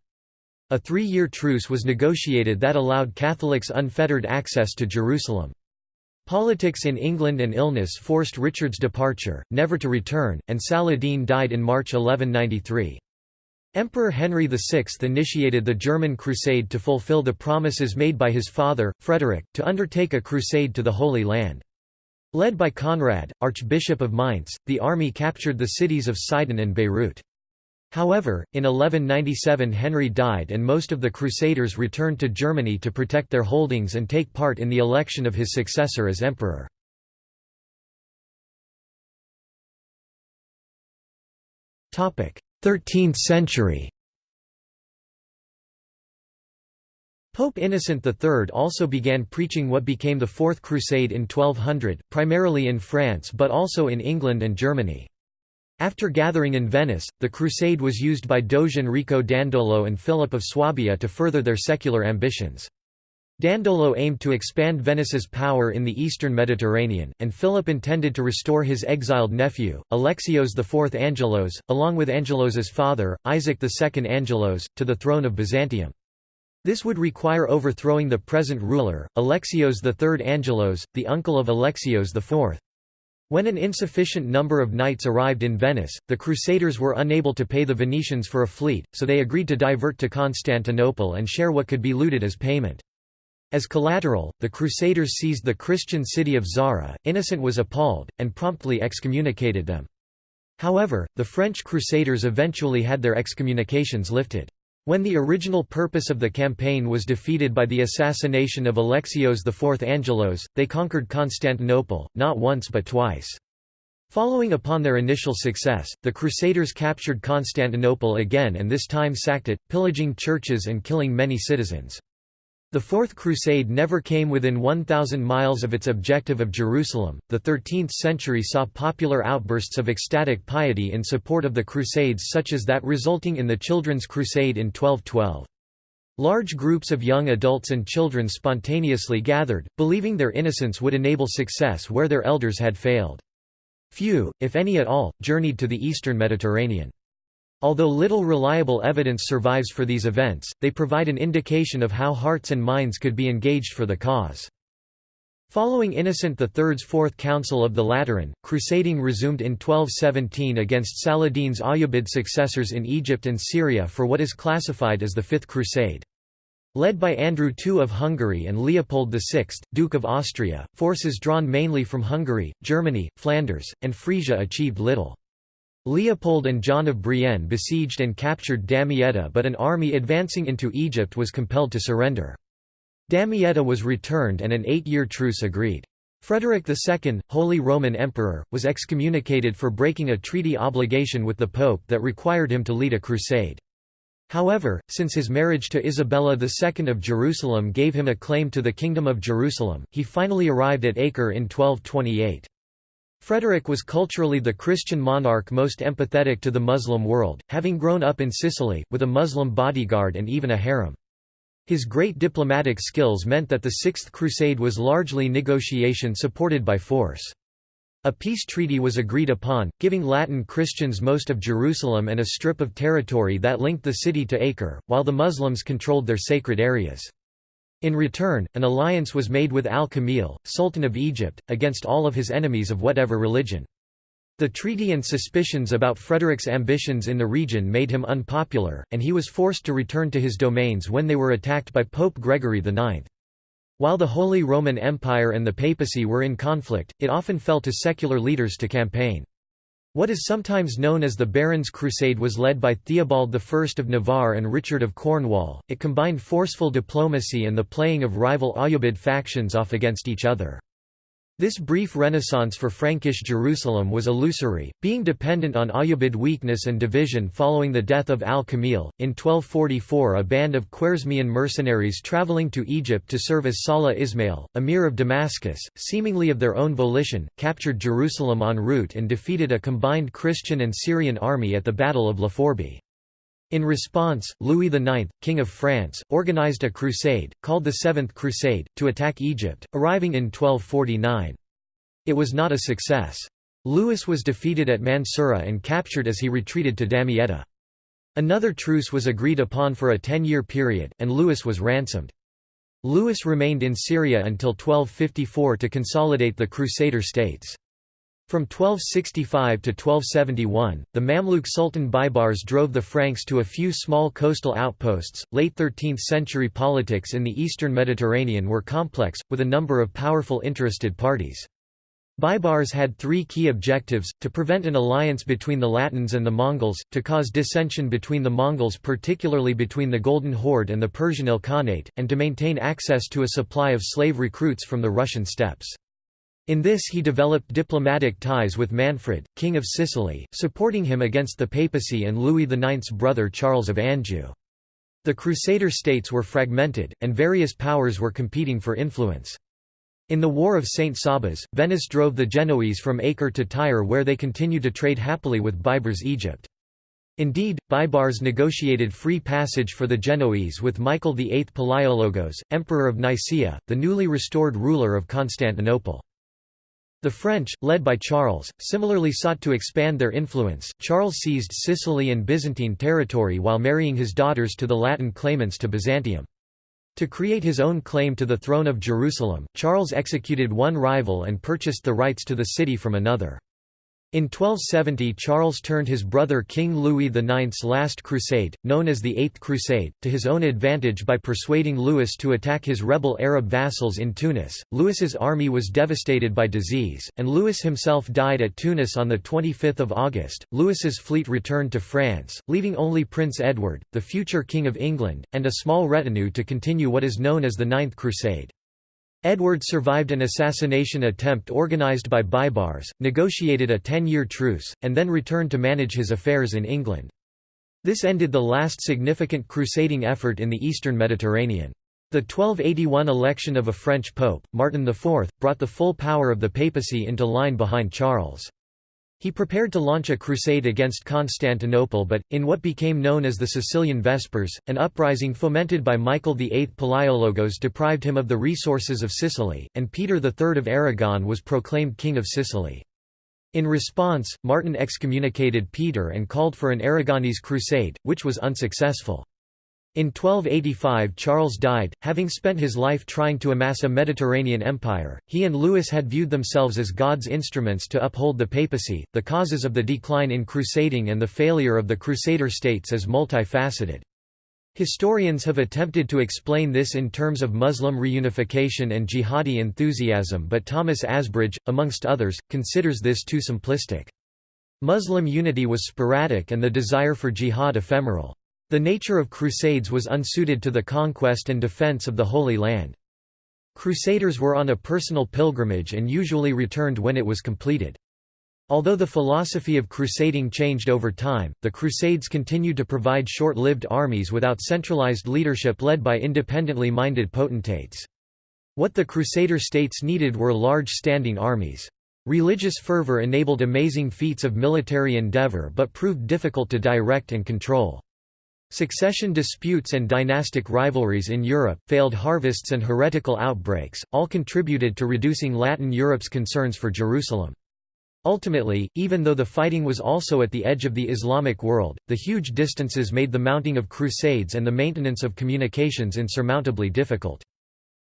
A three-year truce was negotiated that allowed Catholics unfettered access to Jerusalem. Politics in England and illness forced Richard's departure, never to return, and Saladin died in March 1193. Emperor Henry VI initiated the German Crusade to fulfill the promises made by his father, Frederick, to undertake a crusade to the Holy Land. Led by Conrad, Archbishop of Mainz, the army captured the cities of Sidon and Beirut. However, in 1197 Henry died and most of the Crusaders returned to Germany to protect their holdings and take part in the election of his successor as emperor. Thirteenth century Pope Innocent III also began preaching what became the Fourth Crusade in 1200, primarily in France but also in England and Germany. After gathering in Venice, the crusade was used by Doge Enrico Dandolo and Philip of Swabia to further their secular ambitions. Dandolo aimed to expand Venice's power in the eastern Mediterranean, and Philip intended to restore his exiled nephew, Alexios IV Angelos, along with Angelos's father, Isaac II Angelos, to the throne of Byzantium. This would require overthrowing the present ruler, Alexios III Angelos, the uncle of Alexios IV. When an insufficient number of knights arrived in Venice, the Crusaders were unable to pay the Venetians for a fleet, so they agreed to divert to Constantinople and share what could be looted as payment. As collateral, the Crusaders seized the Christian city of Zara, Innocent was appalled, and promptly excommunicated them. However, the French Crusaders eventually had their excommunications lifted. When the original purpose of the campaign was defeated by the assassination of Alexios IV Angelos, they conquered Constantinople, not once but twice. Following upon their initial success, the Crusaders captured Constantinople again and this time sacked it, pillaging churches and killing many citizens. The Fourth Crusade never came within 1,000 miles of its objective of Jerusalem. The 13th century saw popular outbursts of ecstatic piety in support of the Crusades, such as that resulting in the Children's Crusade in 1212. Large groups of young adults and children spontaneously gathered, believing their innocence would enable success where their elders had failed. Few, if any at all, journeyed to the eastern Mediterranean. Although little reliable evidence survives for these events, they provide an indication of how hearts and minds could be engaged for the cause. Following Innocent III's Fourth Council of the Lateran, crusading resumed in 1217 against Saladin's Ayyubid successors in Egypt and Syria for what is classified as the Fifth Crusade. Led by Andrew II of Hungary and Leopold VI, Duke of Austria, forces drawn mainly from Hungary, Germany, Flanders, and Frisia achieved little. Leopold and John of Brienne besieged and captured Damietta but an army advancing into Egypt was compelled to surrender. Damietta was returned and an eight-year truce agreed. Frederick II, Holy Roman Emperor, was excommunicated for breaking a treaty obligation with the Pope that required him to lead a crusade. However, since his marriage to Isabella II of Jerusalem gave him a claim to the Kingdom of Jerusalem, he finally arrived at Acre in 1228. Frederick was culturally the Christian monarch most empathetic to the Muslim world, having grown up in Sicily, with a Muslim bodyguard and even a harem. His great diplomatic skills meant that the Sixth Crusade was largely negotiation supported by force. A peace treaty was agreed upon, giving Latin Christians most of Jerusalem and a strip of territory that linked the city to Acre, while the Muslims controlled their sacred areas. In return, an alliance was made with al-Kamil, Sultan of Egypt, against all of his enemies of whatever religion. The treaty and suspicions about Frederick's ambitions in the region made him unpopular, and he was forced to return to his domains when they were attacked by Pope Gregory IX. While the Holy Roman Empire and the papacy were in conflict, it often fell to secular leaders to campaign. What is sometimes known as the Barons' Crusade was led by Theobald I of Navarre and Richard of Cornwall. It combined forceful diplomacy and the playing of rival Ayyubid factions off against each other. This brief renaissance for Frankish Jerusalem was illusory, being dependent on Ayyubid weakness and division following the death of al-Kamil. In 1244 a band of Khwarezmian mercenaries traveling to Egypt to serve as Salah Ismail, emir of Damascus, seemingly of their own volition, captured Jerusalem en route and defeated a combined Christian and Syrian army at the Battle of La Forbie. In response, Louis IX, King of France, organized a crusade, called the Seventh Crusade, to attack Egypt, arriving in 1249. It was not a success. Louis was defeated at Mansoura and captured as he retreated to Damietta. Another truce was agreed upon for a ten-year period, and Louis was ransomed. Louis remained in Syria until 1254 to consolidate the Crusader states. From 1265 to 1271, the Mamluk Sultan Baibars drove the Franks to a few small coastal outposts. Late 13th century politics in the eastern Mediterranean were complex, with a number of powerful interested parties. Baibars had three key objectives, to prevent an alliance between the Latins and the Mongols, to cause dissension between the Mongols particularly between the Golden Horde and the Persian Ilkhanate, and to maintain access to a supply of slave recruits from the Russian steppes. In this he developed diplomatic ties with Manfred, King of Sicily, supporting him against the papacy and Louis IX's brother Charles of Anjou. The Crusader states were fragmented, and various powers were competing for influence. In the War of St. Sabas, Venice drove the Genoese from Acre to Tyre where they continued to trade happily with Baibars Egypt. Indeed, Baibars negotiated free passage for the Genoese with Michael VIII Palaiologos, Emperor of Nicaea, the newly restored ruler of Constantinople. The French, led by Charles, similarly sought to expand their influence. Charles seized Sicily and Byzantine territory while marrying his daughters to the Latin claimants to Byzantium. To create his own claim to the throne of Jerusalem, Charles executed one rival and purchased the rights to the city from another. In 1270 Charles turned his brother King Louis IX's last crusade, known as the Eighth Crusade, to his own advantage by persuading Louis to attack his rebel Arab vassals in Tunis. Louis's army was devastated by disease, and Louis himself died at Tunis on 25 August. Louis's fleet returned to France, leaving only Prince Edward, the future King of England, and a small retinue to continue what is known as the Ninth Crusade. Edward survived an assassination attempt organized by Baibars, negotiated a ten-year truce, and then returned to manage his affairs in England. This ended the last significant crusading effort in the eastern Mediterranean. The 1281 election of a French pope, Martin IV, brought the full power of the papacy into line behind Charles. He prepared to launch a crusade against Constantinople but, in what became known as the Sicilian Vespers, an uprising fomented by Michael VIII Palaiologos deprived him of the resources of Sicily, and Peter III of Aragon was proclaimed King of Sicily. In response, Martin excommunicated Peter and called for an Aragonese crusade, which was unsuccessful. In 1285 Charles died, having spent his life trying to amass a Mediterranean empire. He and Louis had viewed themselves as God's instruments to uphold the papacy. The causes of the decline in crusading and the failure of the Crusader states is multifaceted. Historians have attempted to explain this in terms of Muslim reunification and jihadi enthusiasm but Thomas Asbridge, amongst others, considers this too simplistic. Muslim unity was sporadic and the desire for jihad ephemeral. The nature of crusades was unsuited to the conquest and defense of the Holy Land. Crusaders were on a personal pilgrimage and usually returned when it was completed. Although the philosophy of crusading changed over time, the Crusades continued to provide short-lived armies without centralized leadership led by independently minded potentates. What the Crusader states needed were large standing armies. Religious fervor enabled amazing feats of military endeavor but proved difficult to direct and control. Succession disputes and dynastic rivalries in Europe, failed harvests and heretical outbreaks, all contributed to reducing Latin Europe's concerns for Jerusalem. Ultimately, even though the fighting was also at the edge of the Islamic world, the huge distances made the mounting of crusades and the maintenance of communications insurmountably difficult.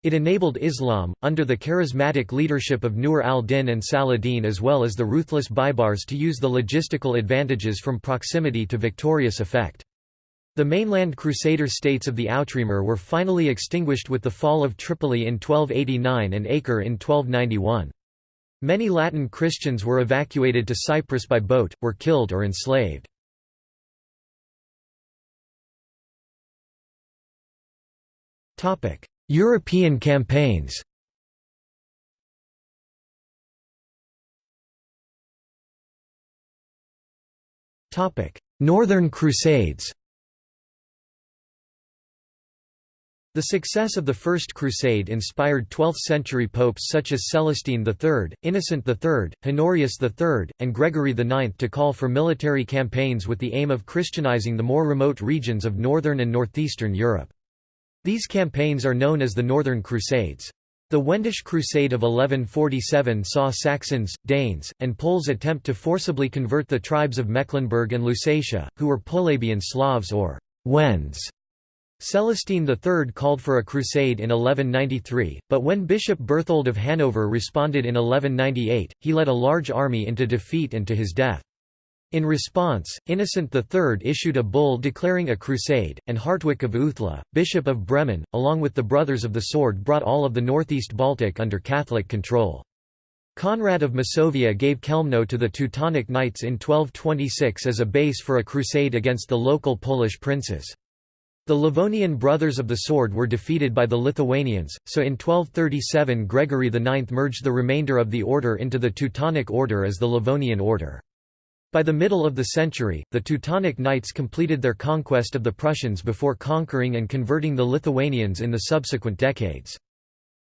It enabled Islam, under the charismatic leadership of Nur al-Din and Saladin as well as the ruthless Baibars to use the logistical advantages from proximity to victorious effect. The mainland Crusader states of the Outremer were finally extinguished with the fall of Tripoli in 1289 and Acre in 1291. Many Latin Christians were evacuated to Cyprus by boat, were killed or enslaved. European campaigns Northern Crusades The success of the First Crusade inspired 12th-century popes such as Celestine III, Innocent III, Honorius III, and Gregory IX to call for military campaigns with the aim of Christianizing the more remote regions of northern and northeastern Europe. These campaigns are known as the Northern Crusades. The Wendish Crusade of 1147 saw Saxons, Danes, and Poles attempt to forcibly convert the tribes of Mecklenburg and Lusatia, who were Polabian Slavs or Wends. Celestine III called for a crusade in 1193, but when Bishop Berthold of Hanover responded in 1198, he led a large army into defeat and to his death. In response, Innocent III issued a bull declaring a crusade, and Hartwig of Uthlede, Bishop of Bremen, along with the Brothers of the Sword brought all of the northeast Baltic under Catholic control. Conrad of Masovia gave Chełmno to the Teutonic Knights in 1226 as a base for a crusade against the local Polish princes. The Livonian Brothers of the Sword were defeated by the Lithuanians, so in 1237 Gregory IX merged the remainder of the order into the Teutonic Order as the Livonian Order. By the middle of the century, the Teutonic Knights completed their conquest of the Prussians before conquering and converting the Lithuanians in the subsequent decades.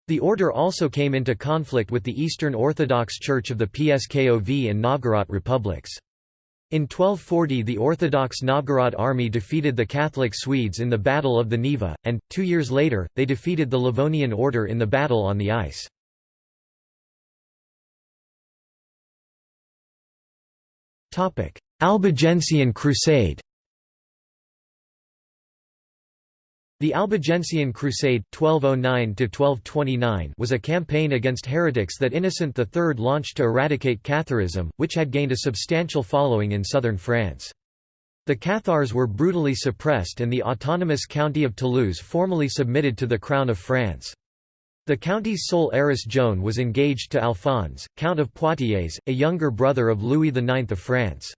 The order also came into conflict with the Eastern Orthodox Church of the Pskov and Novgorod republics. In 1240 the Orthodox Novgorod army defeated the Catholic Swedes in the Battle of the Neva, and, two years later, they defeated the Livonian Order in the Battle on the Ice. Albigensian Crusade The Albigensian Crusade 1209 was a campaign against heretics that Innocent III launched to eradicate Catharism, which had gained a substantial following in southern France. The Cathars were brutally suppressed and the autonomous county of Toulouse formally submitted to the Crown of France. The county's sole heiress Joan was engaged to Alphonse, Count of Poitiers, a younger brother of Louis IX of France.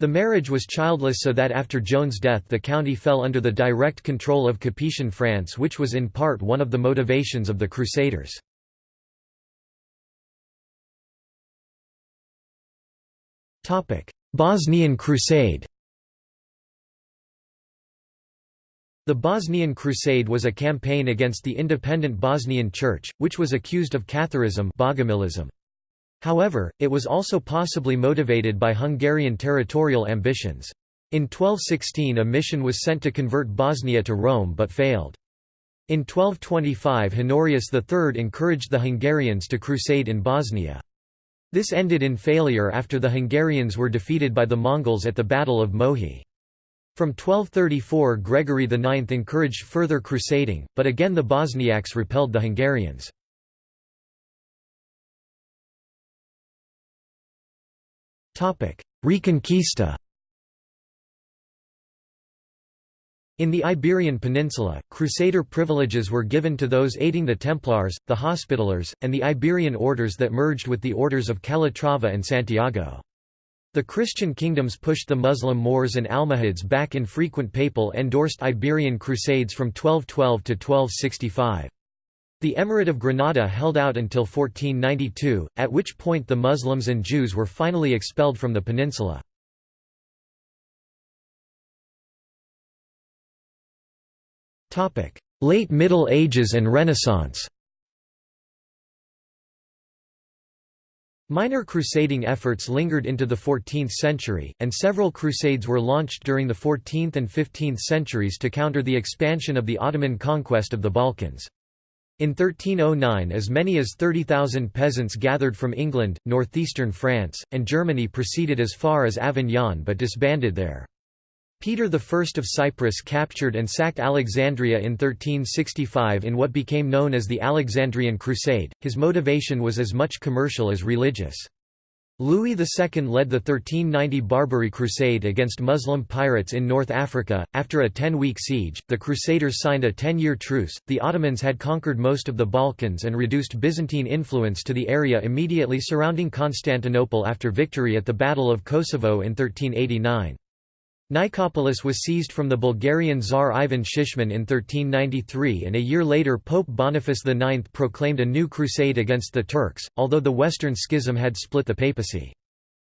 The marriage was childless so that after Joan's death the county fell under the direct control of Capetian France which was in part one of the motivations of the Crusaders. Bosnian Crusade The Bosnian Crusade was a campaign against the independent Bosnian Church, which was accused of Catharism Bogomilism. However, it was also possibly motivated by Hungarian territorial ambitions. In 1216 a mission was sent to convert Bosnia to Rome but failed. In 1225 Honorius III encouraged the Hungarians to crusade in Bosnia. This ended in failure after the Hungarians were defeated by the Mongols at the Battle of Mohi. From 1234 Gregory IX encouraged further crusading, but again the Bosniaks repelled the Hungarians. Reconquista In the Iberian Peninsula, Crusader privileges were given to those aiding the Templars, the Hospitallers, and the Iberian orders that merged with the orders of Calatrava and Santiago. The Christian kingdoms pushed the Muslim Moors and Almohads back in frequent papal-endorsed Iberian crusades from 1212 to 1265. The Emirate of Granada held out until 1492, at which point the Muslims and Jews were finally expelled from the peninsula. Late Middle Ages and Renaissance Minor crusading efforts lingered into the 14th century, and several crusades were launched during the 14th and 15th centuries to counter the expansion of the Ottoman conquest of the Balkans. In 1309 as many as 30,000 peasants gathered from England, northeastern France, and Germany proceeded as far as Avignon but disbanded there. Peter I of Cyprus captured and sacked Alexandria in 1365 in what became known as the Alexandrian Crusade. His motivation was as much commercial as religious. Louis II led the 1390 Barbary Crusade against Muslim pirates in North Africa. After a ten week siege, the Crusaders signed a ten year truce. The Ottomans had conquered most of the Balkans and reduced Byzantine influence to the area immediately surrounding Constantinople after victory at the Battle of Kosovo in 1389. Nicopolis was seized from the Bulgarian Tsar Ivan Shishman in 1393 and a year later Pope Boniface IX proclaimed a new crusade against the Turks, although the Western Schism had split the papacy.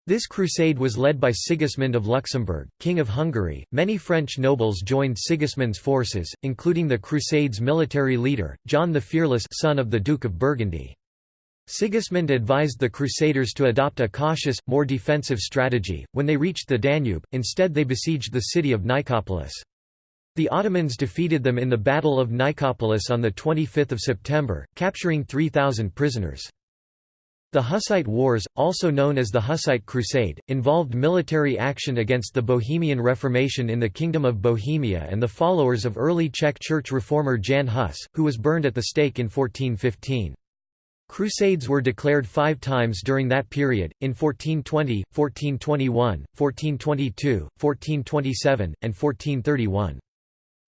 This crusade was led by Sigismund of Luxembourg, King of Hungary. Many French nobles joined Sigismund's forces, including the crusade's military leader, John the Fearless son of the Duke of Burgundy. Sigismund advised the Crusaders to adopt a cautious, more defensive strategy. When they reached the Danube, instead they besieged the city of Nicopolis. The Ottomans defeated them in the Battle of Nicopolis on 25 September, capturing 3,000 prisoners. The Hussite Wars, also known as the Hussite Crusade, involved military action against the Bohemian Reformation in the Kingdom of Bohemia and the followers of early Czech church reformer Jan Hus, who was burned at the stake in 1415. Crusades were declared five times during that period, in 1420, 1421, 1422, 1427, and 1431.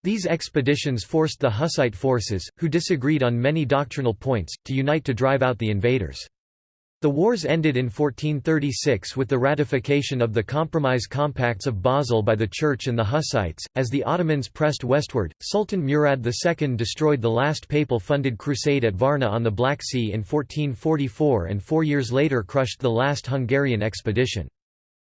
These expeditions forced the Hussite forces, who disagreed on many doctrinal points, to unite to drive out the invaders. The wars ended in 1436 with the ratification of the Compromise Compacts of Basel by the Church and the Hussites. As the Ottomans pressed westward, Sultan Murad II destroyed the last papal funded crusade at Varna on the Black Sea in 1444 and four years later crushed the last Hungarian expedition.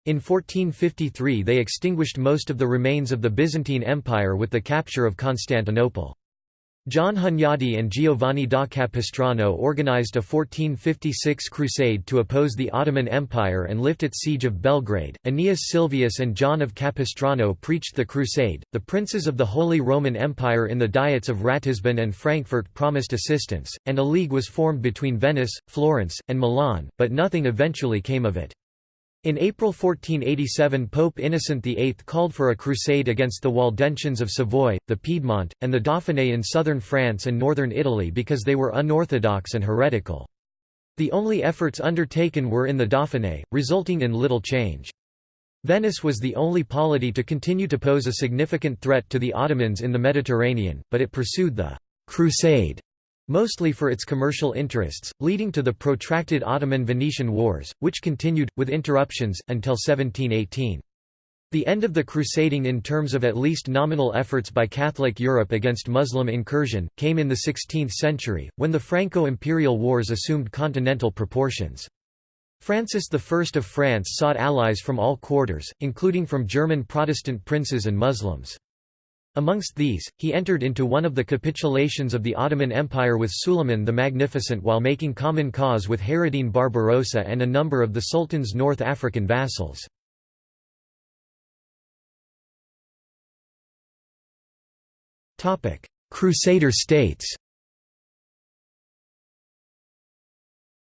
In 1453 they extinguished most of the remains of the Byzantine Empire with the capture of Constantinople. John Hunyadi and Giovanni da Capistrano organized a 1456 crusade to oppose the Ottoman Empire and lift its siege of Belgrade. Aeneas Silvius and John of Capistrano preached the crusade. The princes of the Holy Roman Empire in the Diets of Ratisbon and Frankfurt promised assistance, and a league was formed between Venice, Florence, and Milan, but nothing eventually came of it. In April 1487 Pope Innocent VIII called for a crusade against the Waldensians of Savoy, the Piedmont, and the Dauphiné in southern France and northern Italy because they were unorthodox and heretical. The only efforts undertaken were in the Dauphiné, resulting in little change. Venice was the only polity to continue to pose a significant threat to the Ottomans in the Mediterranean, but it pursued the «crusade» mostly for its commercial interests, leading to the protracted Ottoman-Venetian Wars, which continued, with interruptions, until 1718. The end of the crusading in terms of at least nominal efforts by Catholic Europe against Muslim incursion, came in the 16th century, when the Franco-Imperial Wars assumed continental proportions. Francis I of France sought allies from all quarters, including from German Protestant princes and Muslims. Amongst these, he entered into one of the capitulations of the Ottoman Empire with Suleiman the Magnificent while making common cause with Hayreddin Barbarossa and a number of the Sultan's North African vassals. Crusader states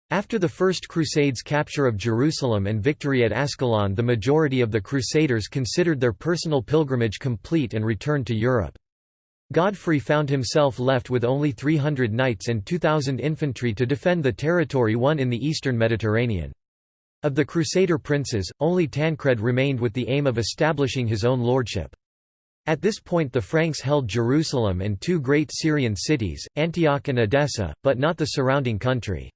After the First Crusade's capture of Jerusalem and victory at Ascalon the majority of the Crusaders considered their personal pilgrimage complete and returned to Europe. Godfrey found himself left with only 300 knights and 2,000 infantry to defend the territory won in the eastern Mediterranean. Of the Crusader princes, only Tancred remained with the aim of establishing his own lordship. At this point the Franks held Jerusalem and two great Syrian cities, Antioch and Edessa, but not the surrounding country.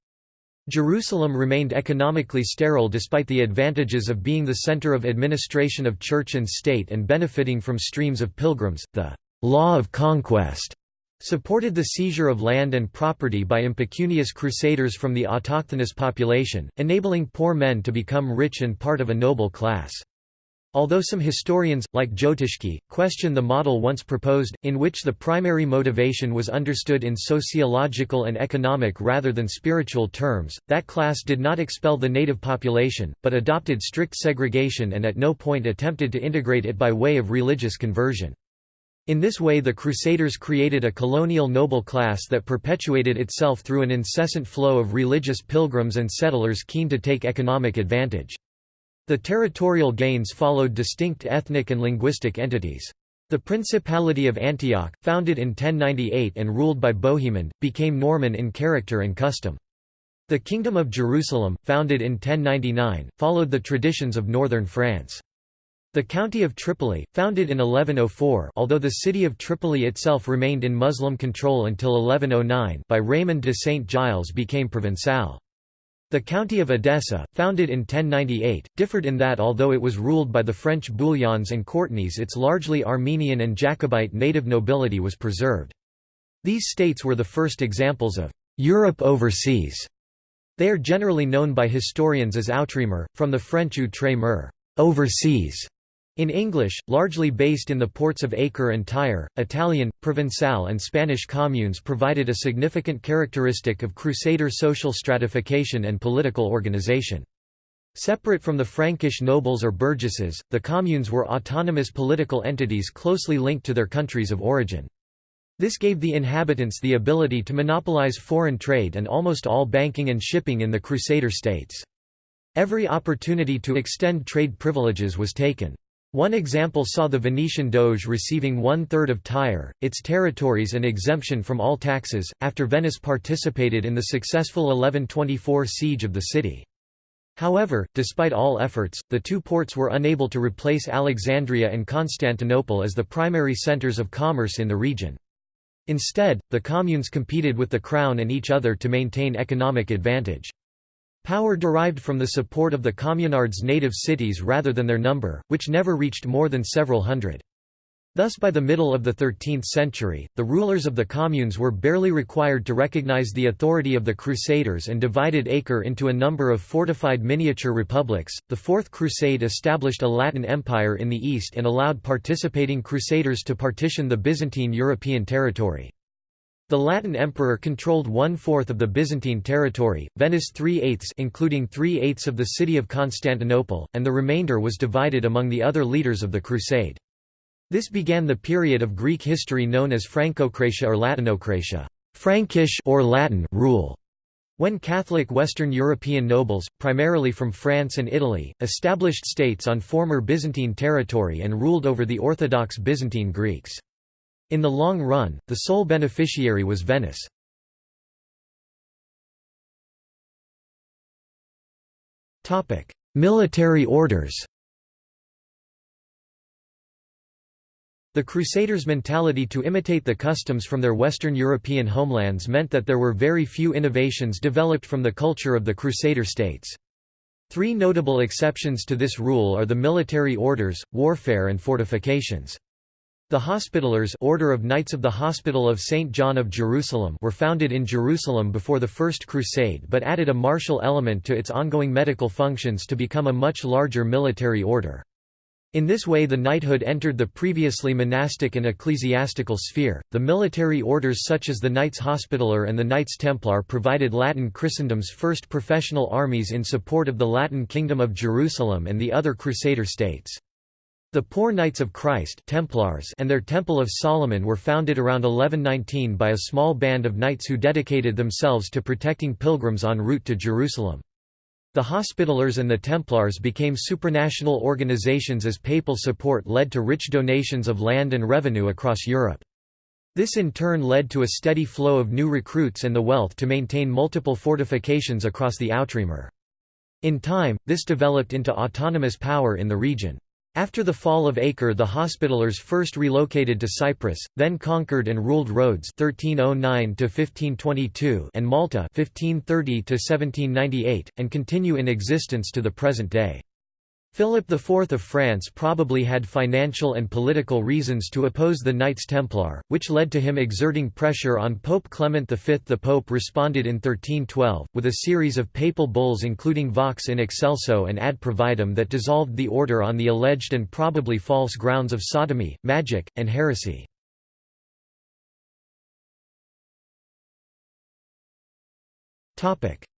Jerusalem remained economically sterile despite the advantages of being the center of administration of church and state and benefiting from streams of pilgrims. The law of conquest supported the seizure of land and property by impecunious crusaders from the autochthonous population, enabling poor men to become rich and part of a noble class. Although some historians, like Jotischky, question the model once proposed, in which the primary motivation was understood in sociological and economic rather than spiritual terms, that class did not expel the native population, but adopted strict segregation and at no point attempted to integrate it by way of religious conversion. In this way the Crusaders created a colonial noble class that perpetuated itself through an incessant flow of religious pilgrims and settlers keen to take economic advantage. The territorial gains followed distinct ethnic and linguistic entities. The Principality of Antioch, founded in 1098 and ruled by Bohemond, became Norman in character and custom. The Kingdom of Jerusalem, founded in 1099, followed the traditions of northern France. The County of Tripoli, founded in 1104 although the city of Tripoli itself remained in Muslim control until 1109 by Raymond de Saint Giles became Provençal. The county of Edessa, founded in 1098, differed in that although it was ruled by the French Bouillons and Courtenays its largely Armenian and Jacobite native nobility was preserved. These states were the first examples of «Europe overseas». They are generally known by historians as Outremer, from the French outre-mer overseas", in English, largely based in the ports of Acre and Tyre, Italian, Provençal and Spanish communes provided a significant characteristic of Crusader social stratification and political organization. Separate from the Frankish nobles or burgesses, the communes were autonomous political entities closely linked to their countries of origin. This gave the inhabitants the ability to monopolize foreign trade and almost all banking and shipping in the Crusader states. Every opportunity to extend trade privileges was taken. One example saw the Venetian Doge receiving one-third of Tyre, its territories and exemption from all taxes, after Venice participated in the successful 1124 siege of the city. However, despite all efforts, the two ports were unable to replace Alexandria and Constantinople as the primary centers of commerce in the region. Instead, the communes competed with the crown and each other to maintain economic advantage. Power derived from the support of the communards' native cities rather than their number, which never reached more than several hundred. Thus by the middle of the 13th century, the rulers of the communes were barely required to recognize the authority of the Crusaders and divided Acre into a number of fortified miniature republics. The Fourth Crusade established a Latin empire in the east and allowed participating Crusaders to partition the Byzantine European territory. The Latin emperor controlled one-fourth of the Byzantine territory, Venice three-eighths including three-eighths of the city of Constantinople, and the remainder was divided among the other leaders of the Crusade. This began the period of Greek history known as Frankokratia or Latinokratia Frankish or Latin rule, when Catholic Western European nobles, primarily from France and Italy, established states on former Byzantine territory and ruled over the Orthodox Byzantine Greeks. In the long run, the sole beneficiary was Venice. Military orders The Crusaders' mentality to imitate the customs from their Western European homelands meant that there were very few innovations developed from the culture of the Crusader states. Three notable exceptions to this rule are the military orders, warfare and fortifications. The Hospitallers Order of Knights of the Hospital of St. John of Jerusalem were founded in Jerusalem before the First Crusade but added a martial element to its ongoing medical functions to become a much larger military order. In this way the knighthood entered the previously monastic and ecclesiastical sphere. The military orders such as the Knights Hospitaller and the Knights Templar provided Latin Christendom's first professional armies in support of the Latin Kingdom of Jerusalem and the other Crusader states. The Poor Knights of Christ Templars and their Temple of Solomon were founded around 1119 by a small band of knights who dedicated themselves to protecting pilgrims en route to Jerusalem. The Hospitallers and the Templars became supranational organizations as papal support led to rich donations of land and revenue across Europe. This in turn led to a steady flow of new recruits and the wealth to maintain multiple fortifications across the Outremer. In time, this developed into autonomous power in the region. After the fall of Acre the Hospitallers first relocated to Cyprus, then conquered and ruled Rhodes 1309 and Malta 1530 and continue in existence to the present day. Philip IV of France probably had financial and political reasons to oppose the Knights Templar, which led to him exerting pressure on Pope Clement V. The Pope responded in 1312, with a series of papal bulls including Vox in Excelso and Ad Providam that dissolved the order on the alleged and probably false grounds of sodomy, magic, and heresy.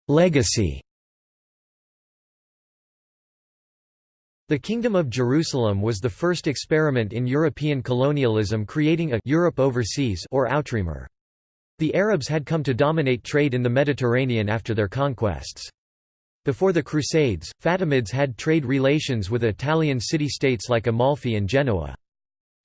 Legacy The Kingdom of Jerusalem was the first experiment in European colonialism creating a Europe overseas or outremer. The Arabs had come to dominate trade in the Mediterranean after their conquests. Before the Crusades, Fatimids had trade relations with Italian city-states like Amalfi and Genoa.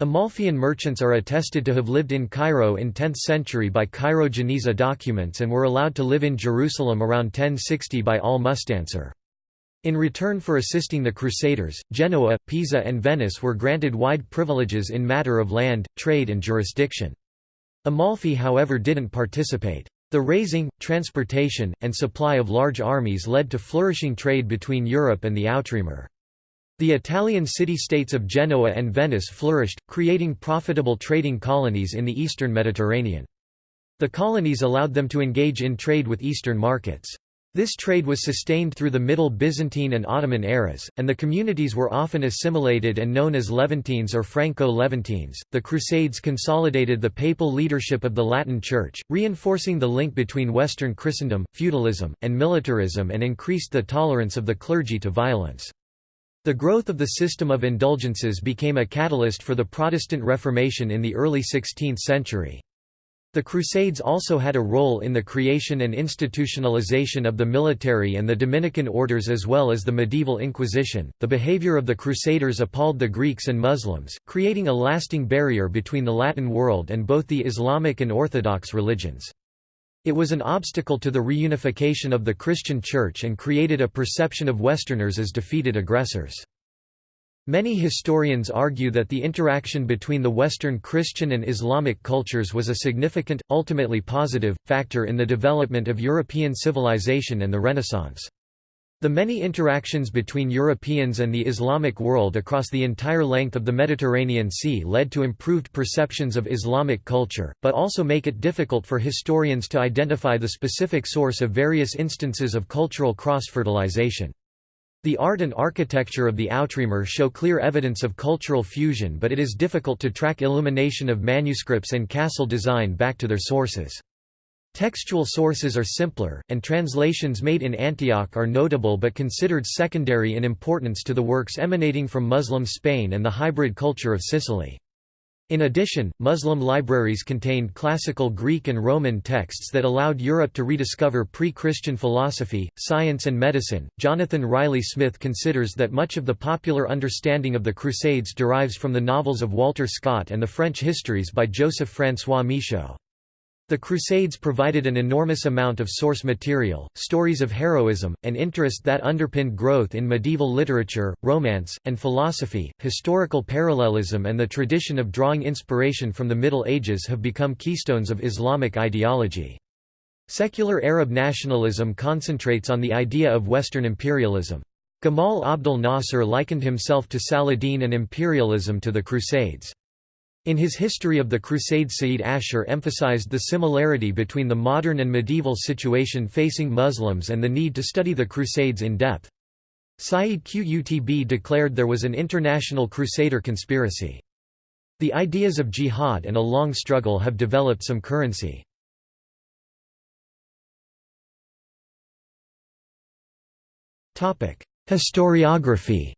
Amalfian merchants are attested to have lived in Cairo in 10th century by Cairo-Geniza documents and were allowed to live in Jerusalem around 1060 by al-Mustansir. In return for assisting the Crusaders, Genoa, Pisa and Venice were granted wide privileges in matter of land, trade and jurisdiction. Amalfi however didn't participate. The raising, transportation, and supply of large armies led to flourishing trade between Europe and the Outremer. The Italian city-states of Genoa and Venice flourished, creating profitable trading colonies in the eastern Mediterranean. The colonies allowed them to engage in trade with eastern markets. This trade was sustained through the Middle Byzantine and Ottoman eras, and the communities were often assimilated and known as Levantines or Franco-Levantines. The Crusades consolidated the papal leadership of the Latin Church, reinforcing the link between Western Christendom, feudalism, and militarism and increased the tolerance of the clergy to violence. The growth of the system of indulgences became a catalyst for the Protestant Reformation in the early 16th century. The Crusades also had a role in the creation and institutionalization of the military and the Dominican orders as well as the medieval Inquisition. The behavior of the Crusaders appalled the Greeks and Muslims, creating a lasting barrier between the Latin world and both the Islamic and Orthodox religions. It was an obstacle to the reunification of the Christian Church and created a perception of Westerners as defeated aggressors. Many historians argue that the interaction between the Western Christian and Islamic cultures was a significant, ultimately positive, factor in the development of European civilization and the Renaissance. The many interactions between Europeans and the Islamic world across the entire length of the Mediterranean Sea led to improved perceptions of Islamic culture, but also make it difficult for historians to identify the specific source of various instances of cultural cross-fertilization. The art and architecture of the Outremer show clear evidence of cultural fusion but it is difficult to track illumination of manuscripts and castle design back to their sources. Textual sources are simpler, and translations made in Antioch are notable but considered secondary in importance to the works emanating from Muslim Spain and the hybrid culture of Sicily. In addition, Muslim libraries contained classical Greek and Roman texts that allowed Europe to rediscover pre Christian philosophy, science, and medicine. Jonathan Riley Smith considers that much of the popular understanding of the Crusades derives from the novels of Walter Scott and the French histories by Joseph François Michaud. The Crusades provided an enormous amount of source material, stories of heroism, and interest that underpinned growth in medieval literature, romance, and philosophy. Historical parallelism and the tradition of drawing inspiration from the Middle Ages have become keystones of Islamic ideology. Secular Arab nationalism concentrates on the idea of Western imperialism. Gamal Abdel Nasser likened himself to Saladin and imperialism to the Crusades. In his History of the Crusades Said Ashur emphasized the similarity between the modern and medieval situation facing Muslims and the need to study the Crusades in depth. Sayyid Qutb declared there was an international crusader conspiracy. The ideas of jihad and a long struggle have developed some currency. Historiography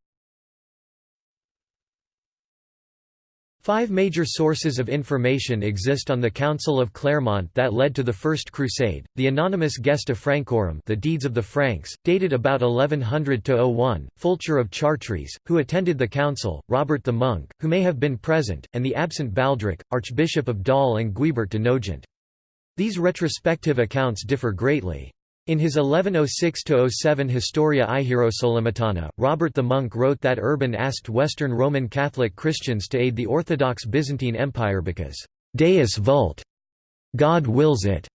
Five major sources of information exist on the Council of Clermont that led to the First Crusade, the anonymous Gesta Francorum the Deeds of the Franks, dated about 1100 to 01. Fulcher of Chartres, who attended the council, Robert the Monk, who may have been present, and the absent Baldric, Archbishop of Dol and Guibert de Nogent. These retrospective accounts differ greatly. In his 1106–07 Historia Iherosolimitana, Robert the Monk wrote that Urban asked Western Roman Catholic Christians to aid the Orthodox Byzantine Empire because «Deus vult» God wills it,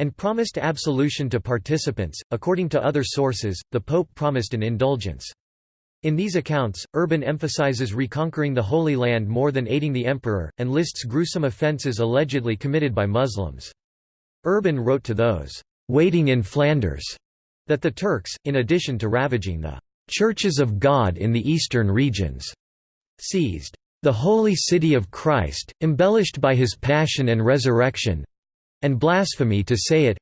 and promised absolution to participants. According to other sources, the Pope promised an indulgence. In these accounts, Urban emphasizes reconquering the Holy Land more than aiding the emperor, and lists gruesome offences allegedly committed by Muslims. Urban wrote to those waiting in Flanders, that the Turks, in addition to ravaging the churches of God in the eastern regions, seized the holy city of Christ, embellished by his passion and resurrection and blasphemy to say it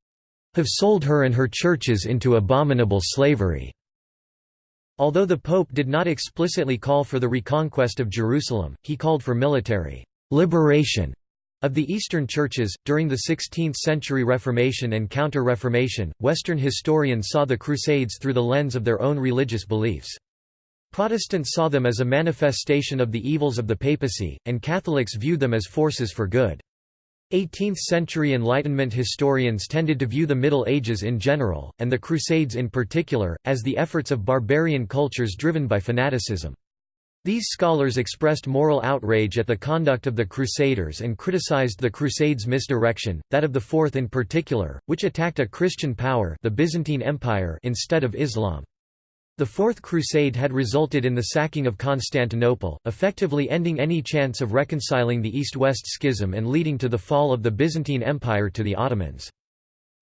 have sold her and her churches into abominable slavery. Although the Pope did not explicitly call for the reconquest of Jerusalem, he called for military liberation of the Eastern churches, during the 16th-century Reformation and Counter-Reformation, Western historians saw the Crusades through the lens of their own religious beliefs. Protestants saw them as a manifestation of the evils of the papacy, and Catholics viewed them as forces for good. 18th-century Enlightenment historians tended to view the Middle Ages in general, and the Crusades in particular, as the efforts of barbarian cultures driven by fanaticism. These scholars expressed moral outrage at the conduct of the Crusaders and criticized the Crusades' misdirection, that of the Fourth in particular, which attacked a Christian power the Byzantine Empire instead of Islam. The Fourth Crusade had resulted in the sacking of Constantinople, effectively ending any chance of reconciling the East-West schism and leading to the fall of the Byzantine Empire to the Ottomans.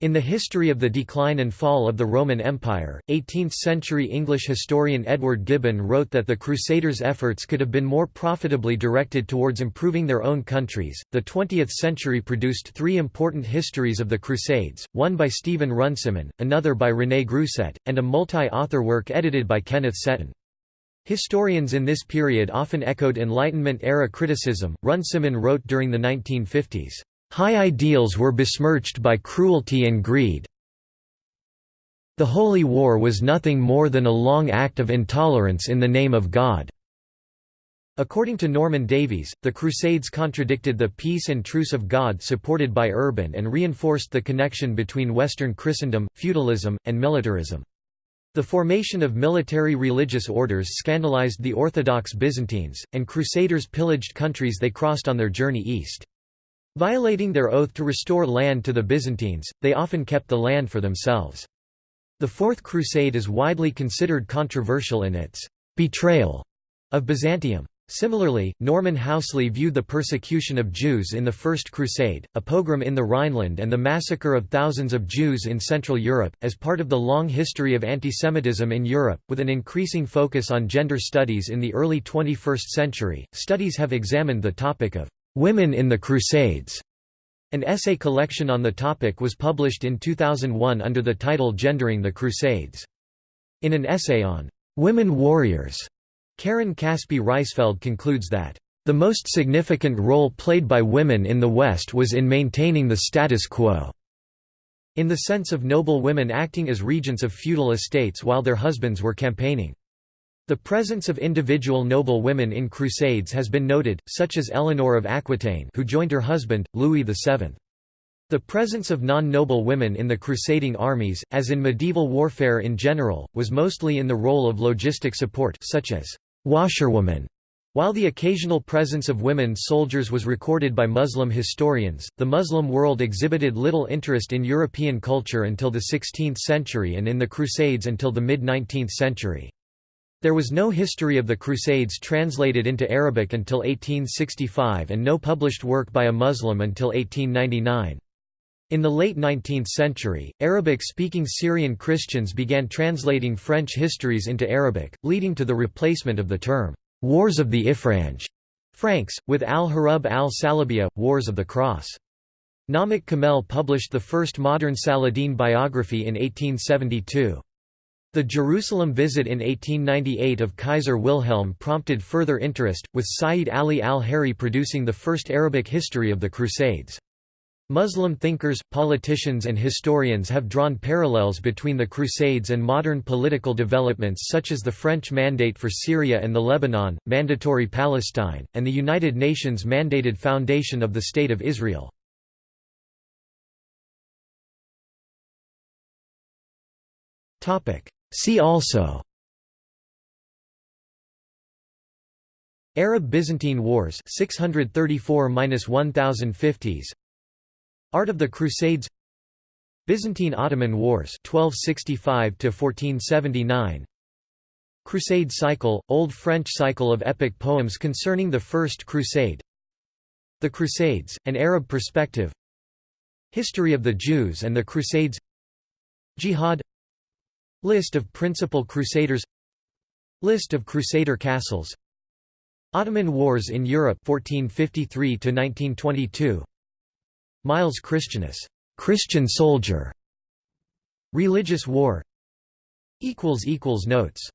In the history of the decline and fall of the Roman Empire, 18th-century English historian Edward Gibbon wrote that the Crusaders' efforts could have been more profitably directed towards improving their own countries. The 20th century produced three important histories of the Crusades, one by Stephen Runciman, another by René Grousset, and a multi-author work edited by Kenneth Setton. Historians in this period often echoed Enlightenment-era criticism. Runciman wrote during the 1950s, High ideals were besmirched by cruelty and greed. The Holy War was nothing more than a long act of intolerance in the name of God. According to Norman Davies, the Crusades contradicted the peace and truce of God supported by Urban and reinforced the connection between Western Christendom, feudalism, and militarism. The formation of military religious orders scandalized the Orthodox Byzantines, and Crusaders pillaged countries they crossed on their journey east. Violating their oath to restore land to the Byzantines, they often kept the land for themselves. The Fourth Crusade is widely considered controversial in its «betrayal» of Byzantium. Similarly, Norman Housley viewed the persecution of Jews in the First Crusade, a pogrom in the Rhineland and the massacre of thousands of Jews in Central Europe, as part of the long history of antisemitism in Europe, with an increasing focus on gender studies in the early 21st century. Studies have examined the topic of Women in the Crusades. An essay collection on the topic was published in 2001 under the title Gendering the Crusades. In an essay on women warriors, Karen Caspi Reisfeld concludes that the most significant role played by women in the West was in maintaining the status quo, in the sense of noble women acting as regents of feudal estates while their husbands were campaigning. The presence of individual noble women in crusades has been noted, such as Eleanor of Aquitaine who joined her husband, Louis VII. The presence of non-noble women in the crusading armies, as in medieval warfare in general, was mostly in the role of logistic support such as washerwomen. While the occasional presence of women soldiers was recorded by Muslim historians, the Muslim world exhibited little interest in European culture until the 16th century and in the Crusades until the mid-19th century. There was no history of the Crusades translated into Arabic until 1865 and no published work by a Muslim until 1899. In the late 19th century, Arabic-speaking Syrian Christians began translating French histories into Arabic, leading to the replacement of the term, "'Wars of the Ifranj' Franks, with al-Hurub al-Salibiyya, Wars of the Cross. Namik Kemal published the first modern Saladin biography in 1872. The Jerusalem visit in 1898 of Kaiser Wilhelm prompted further interest, with Sayyid Ali al-Hariri producing the first Arabic history of the Crusades. Muslim thinkers, politicians and historians have drawn parallels between the Crusades and modern political developments such as the French Mandate for Syria and the Lebanon, Mandatory Palestine, and the United Nations mandated foundation of the State of Israel. See also Arab-Byzantine Wars 634–1050s Art of the Crusades Byzantine-Ottoman Wars 1265–1479 Crusade cycle, Old French cycle of epic poems concerning the First Crusade The Crusades, an Arab perspective History of the Jews and the Crusades Jihad List of principal Crusaders. List of Crusader castles. Ottoman Wars in Europe 1453 to 1922 Miles Christianus Christian soldier. Religious war. Equals equals notes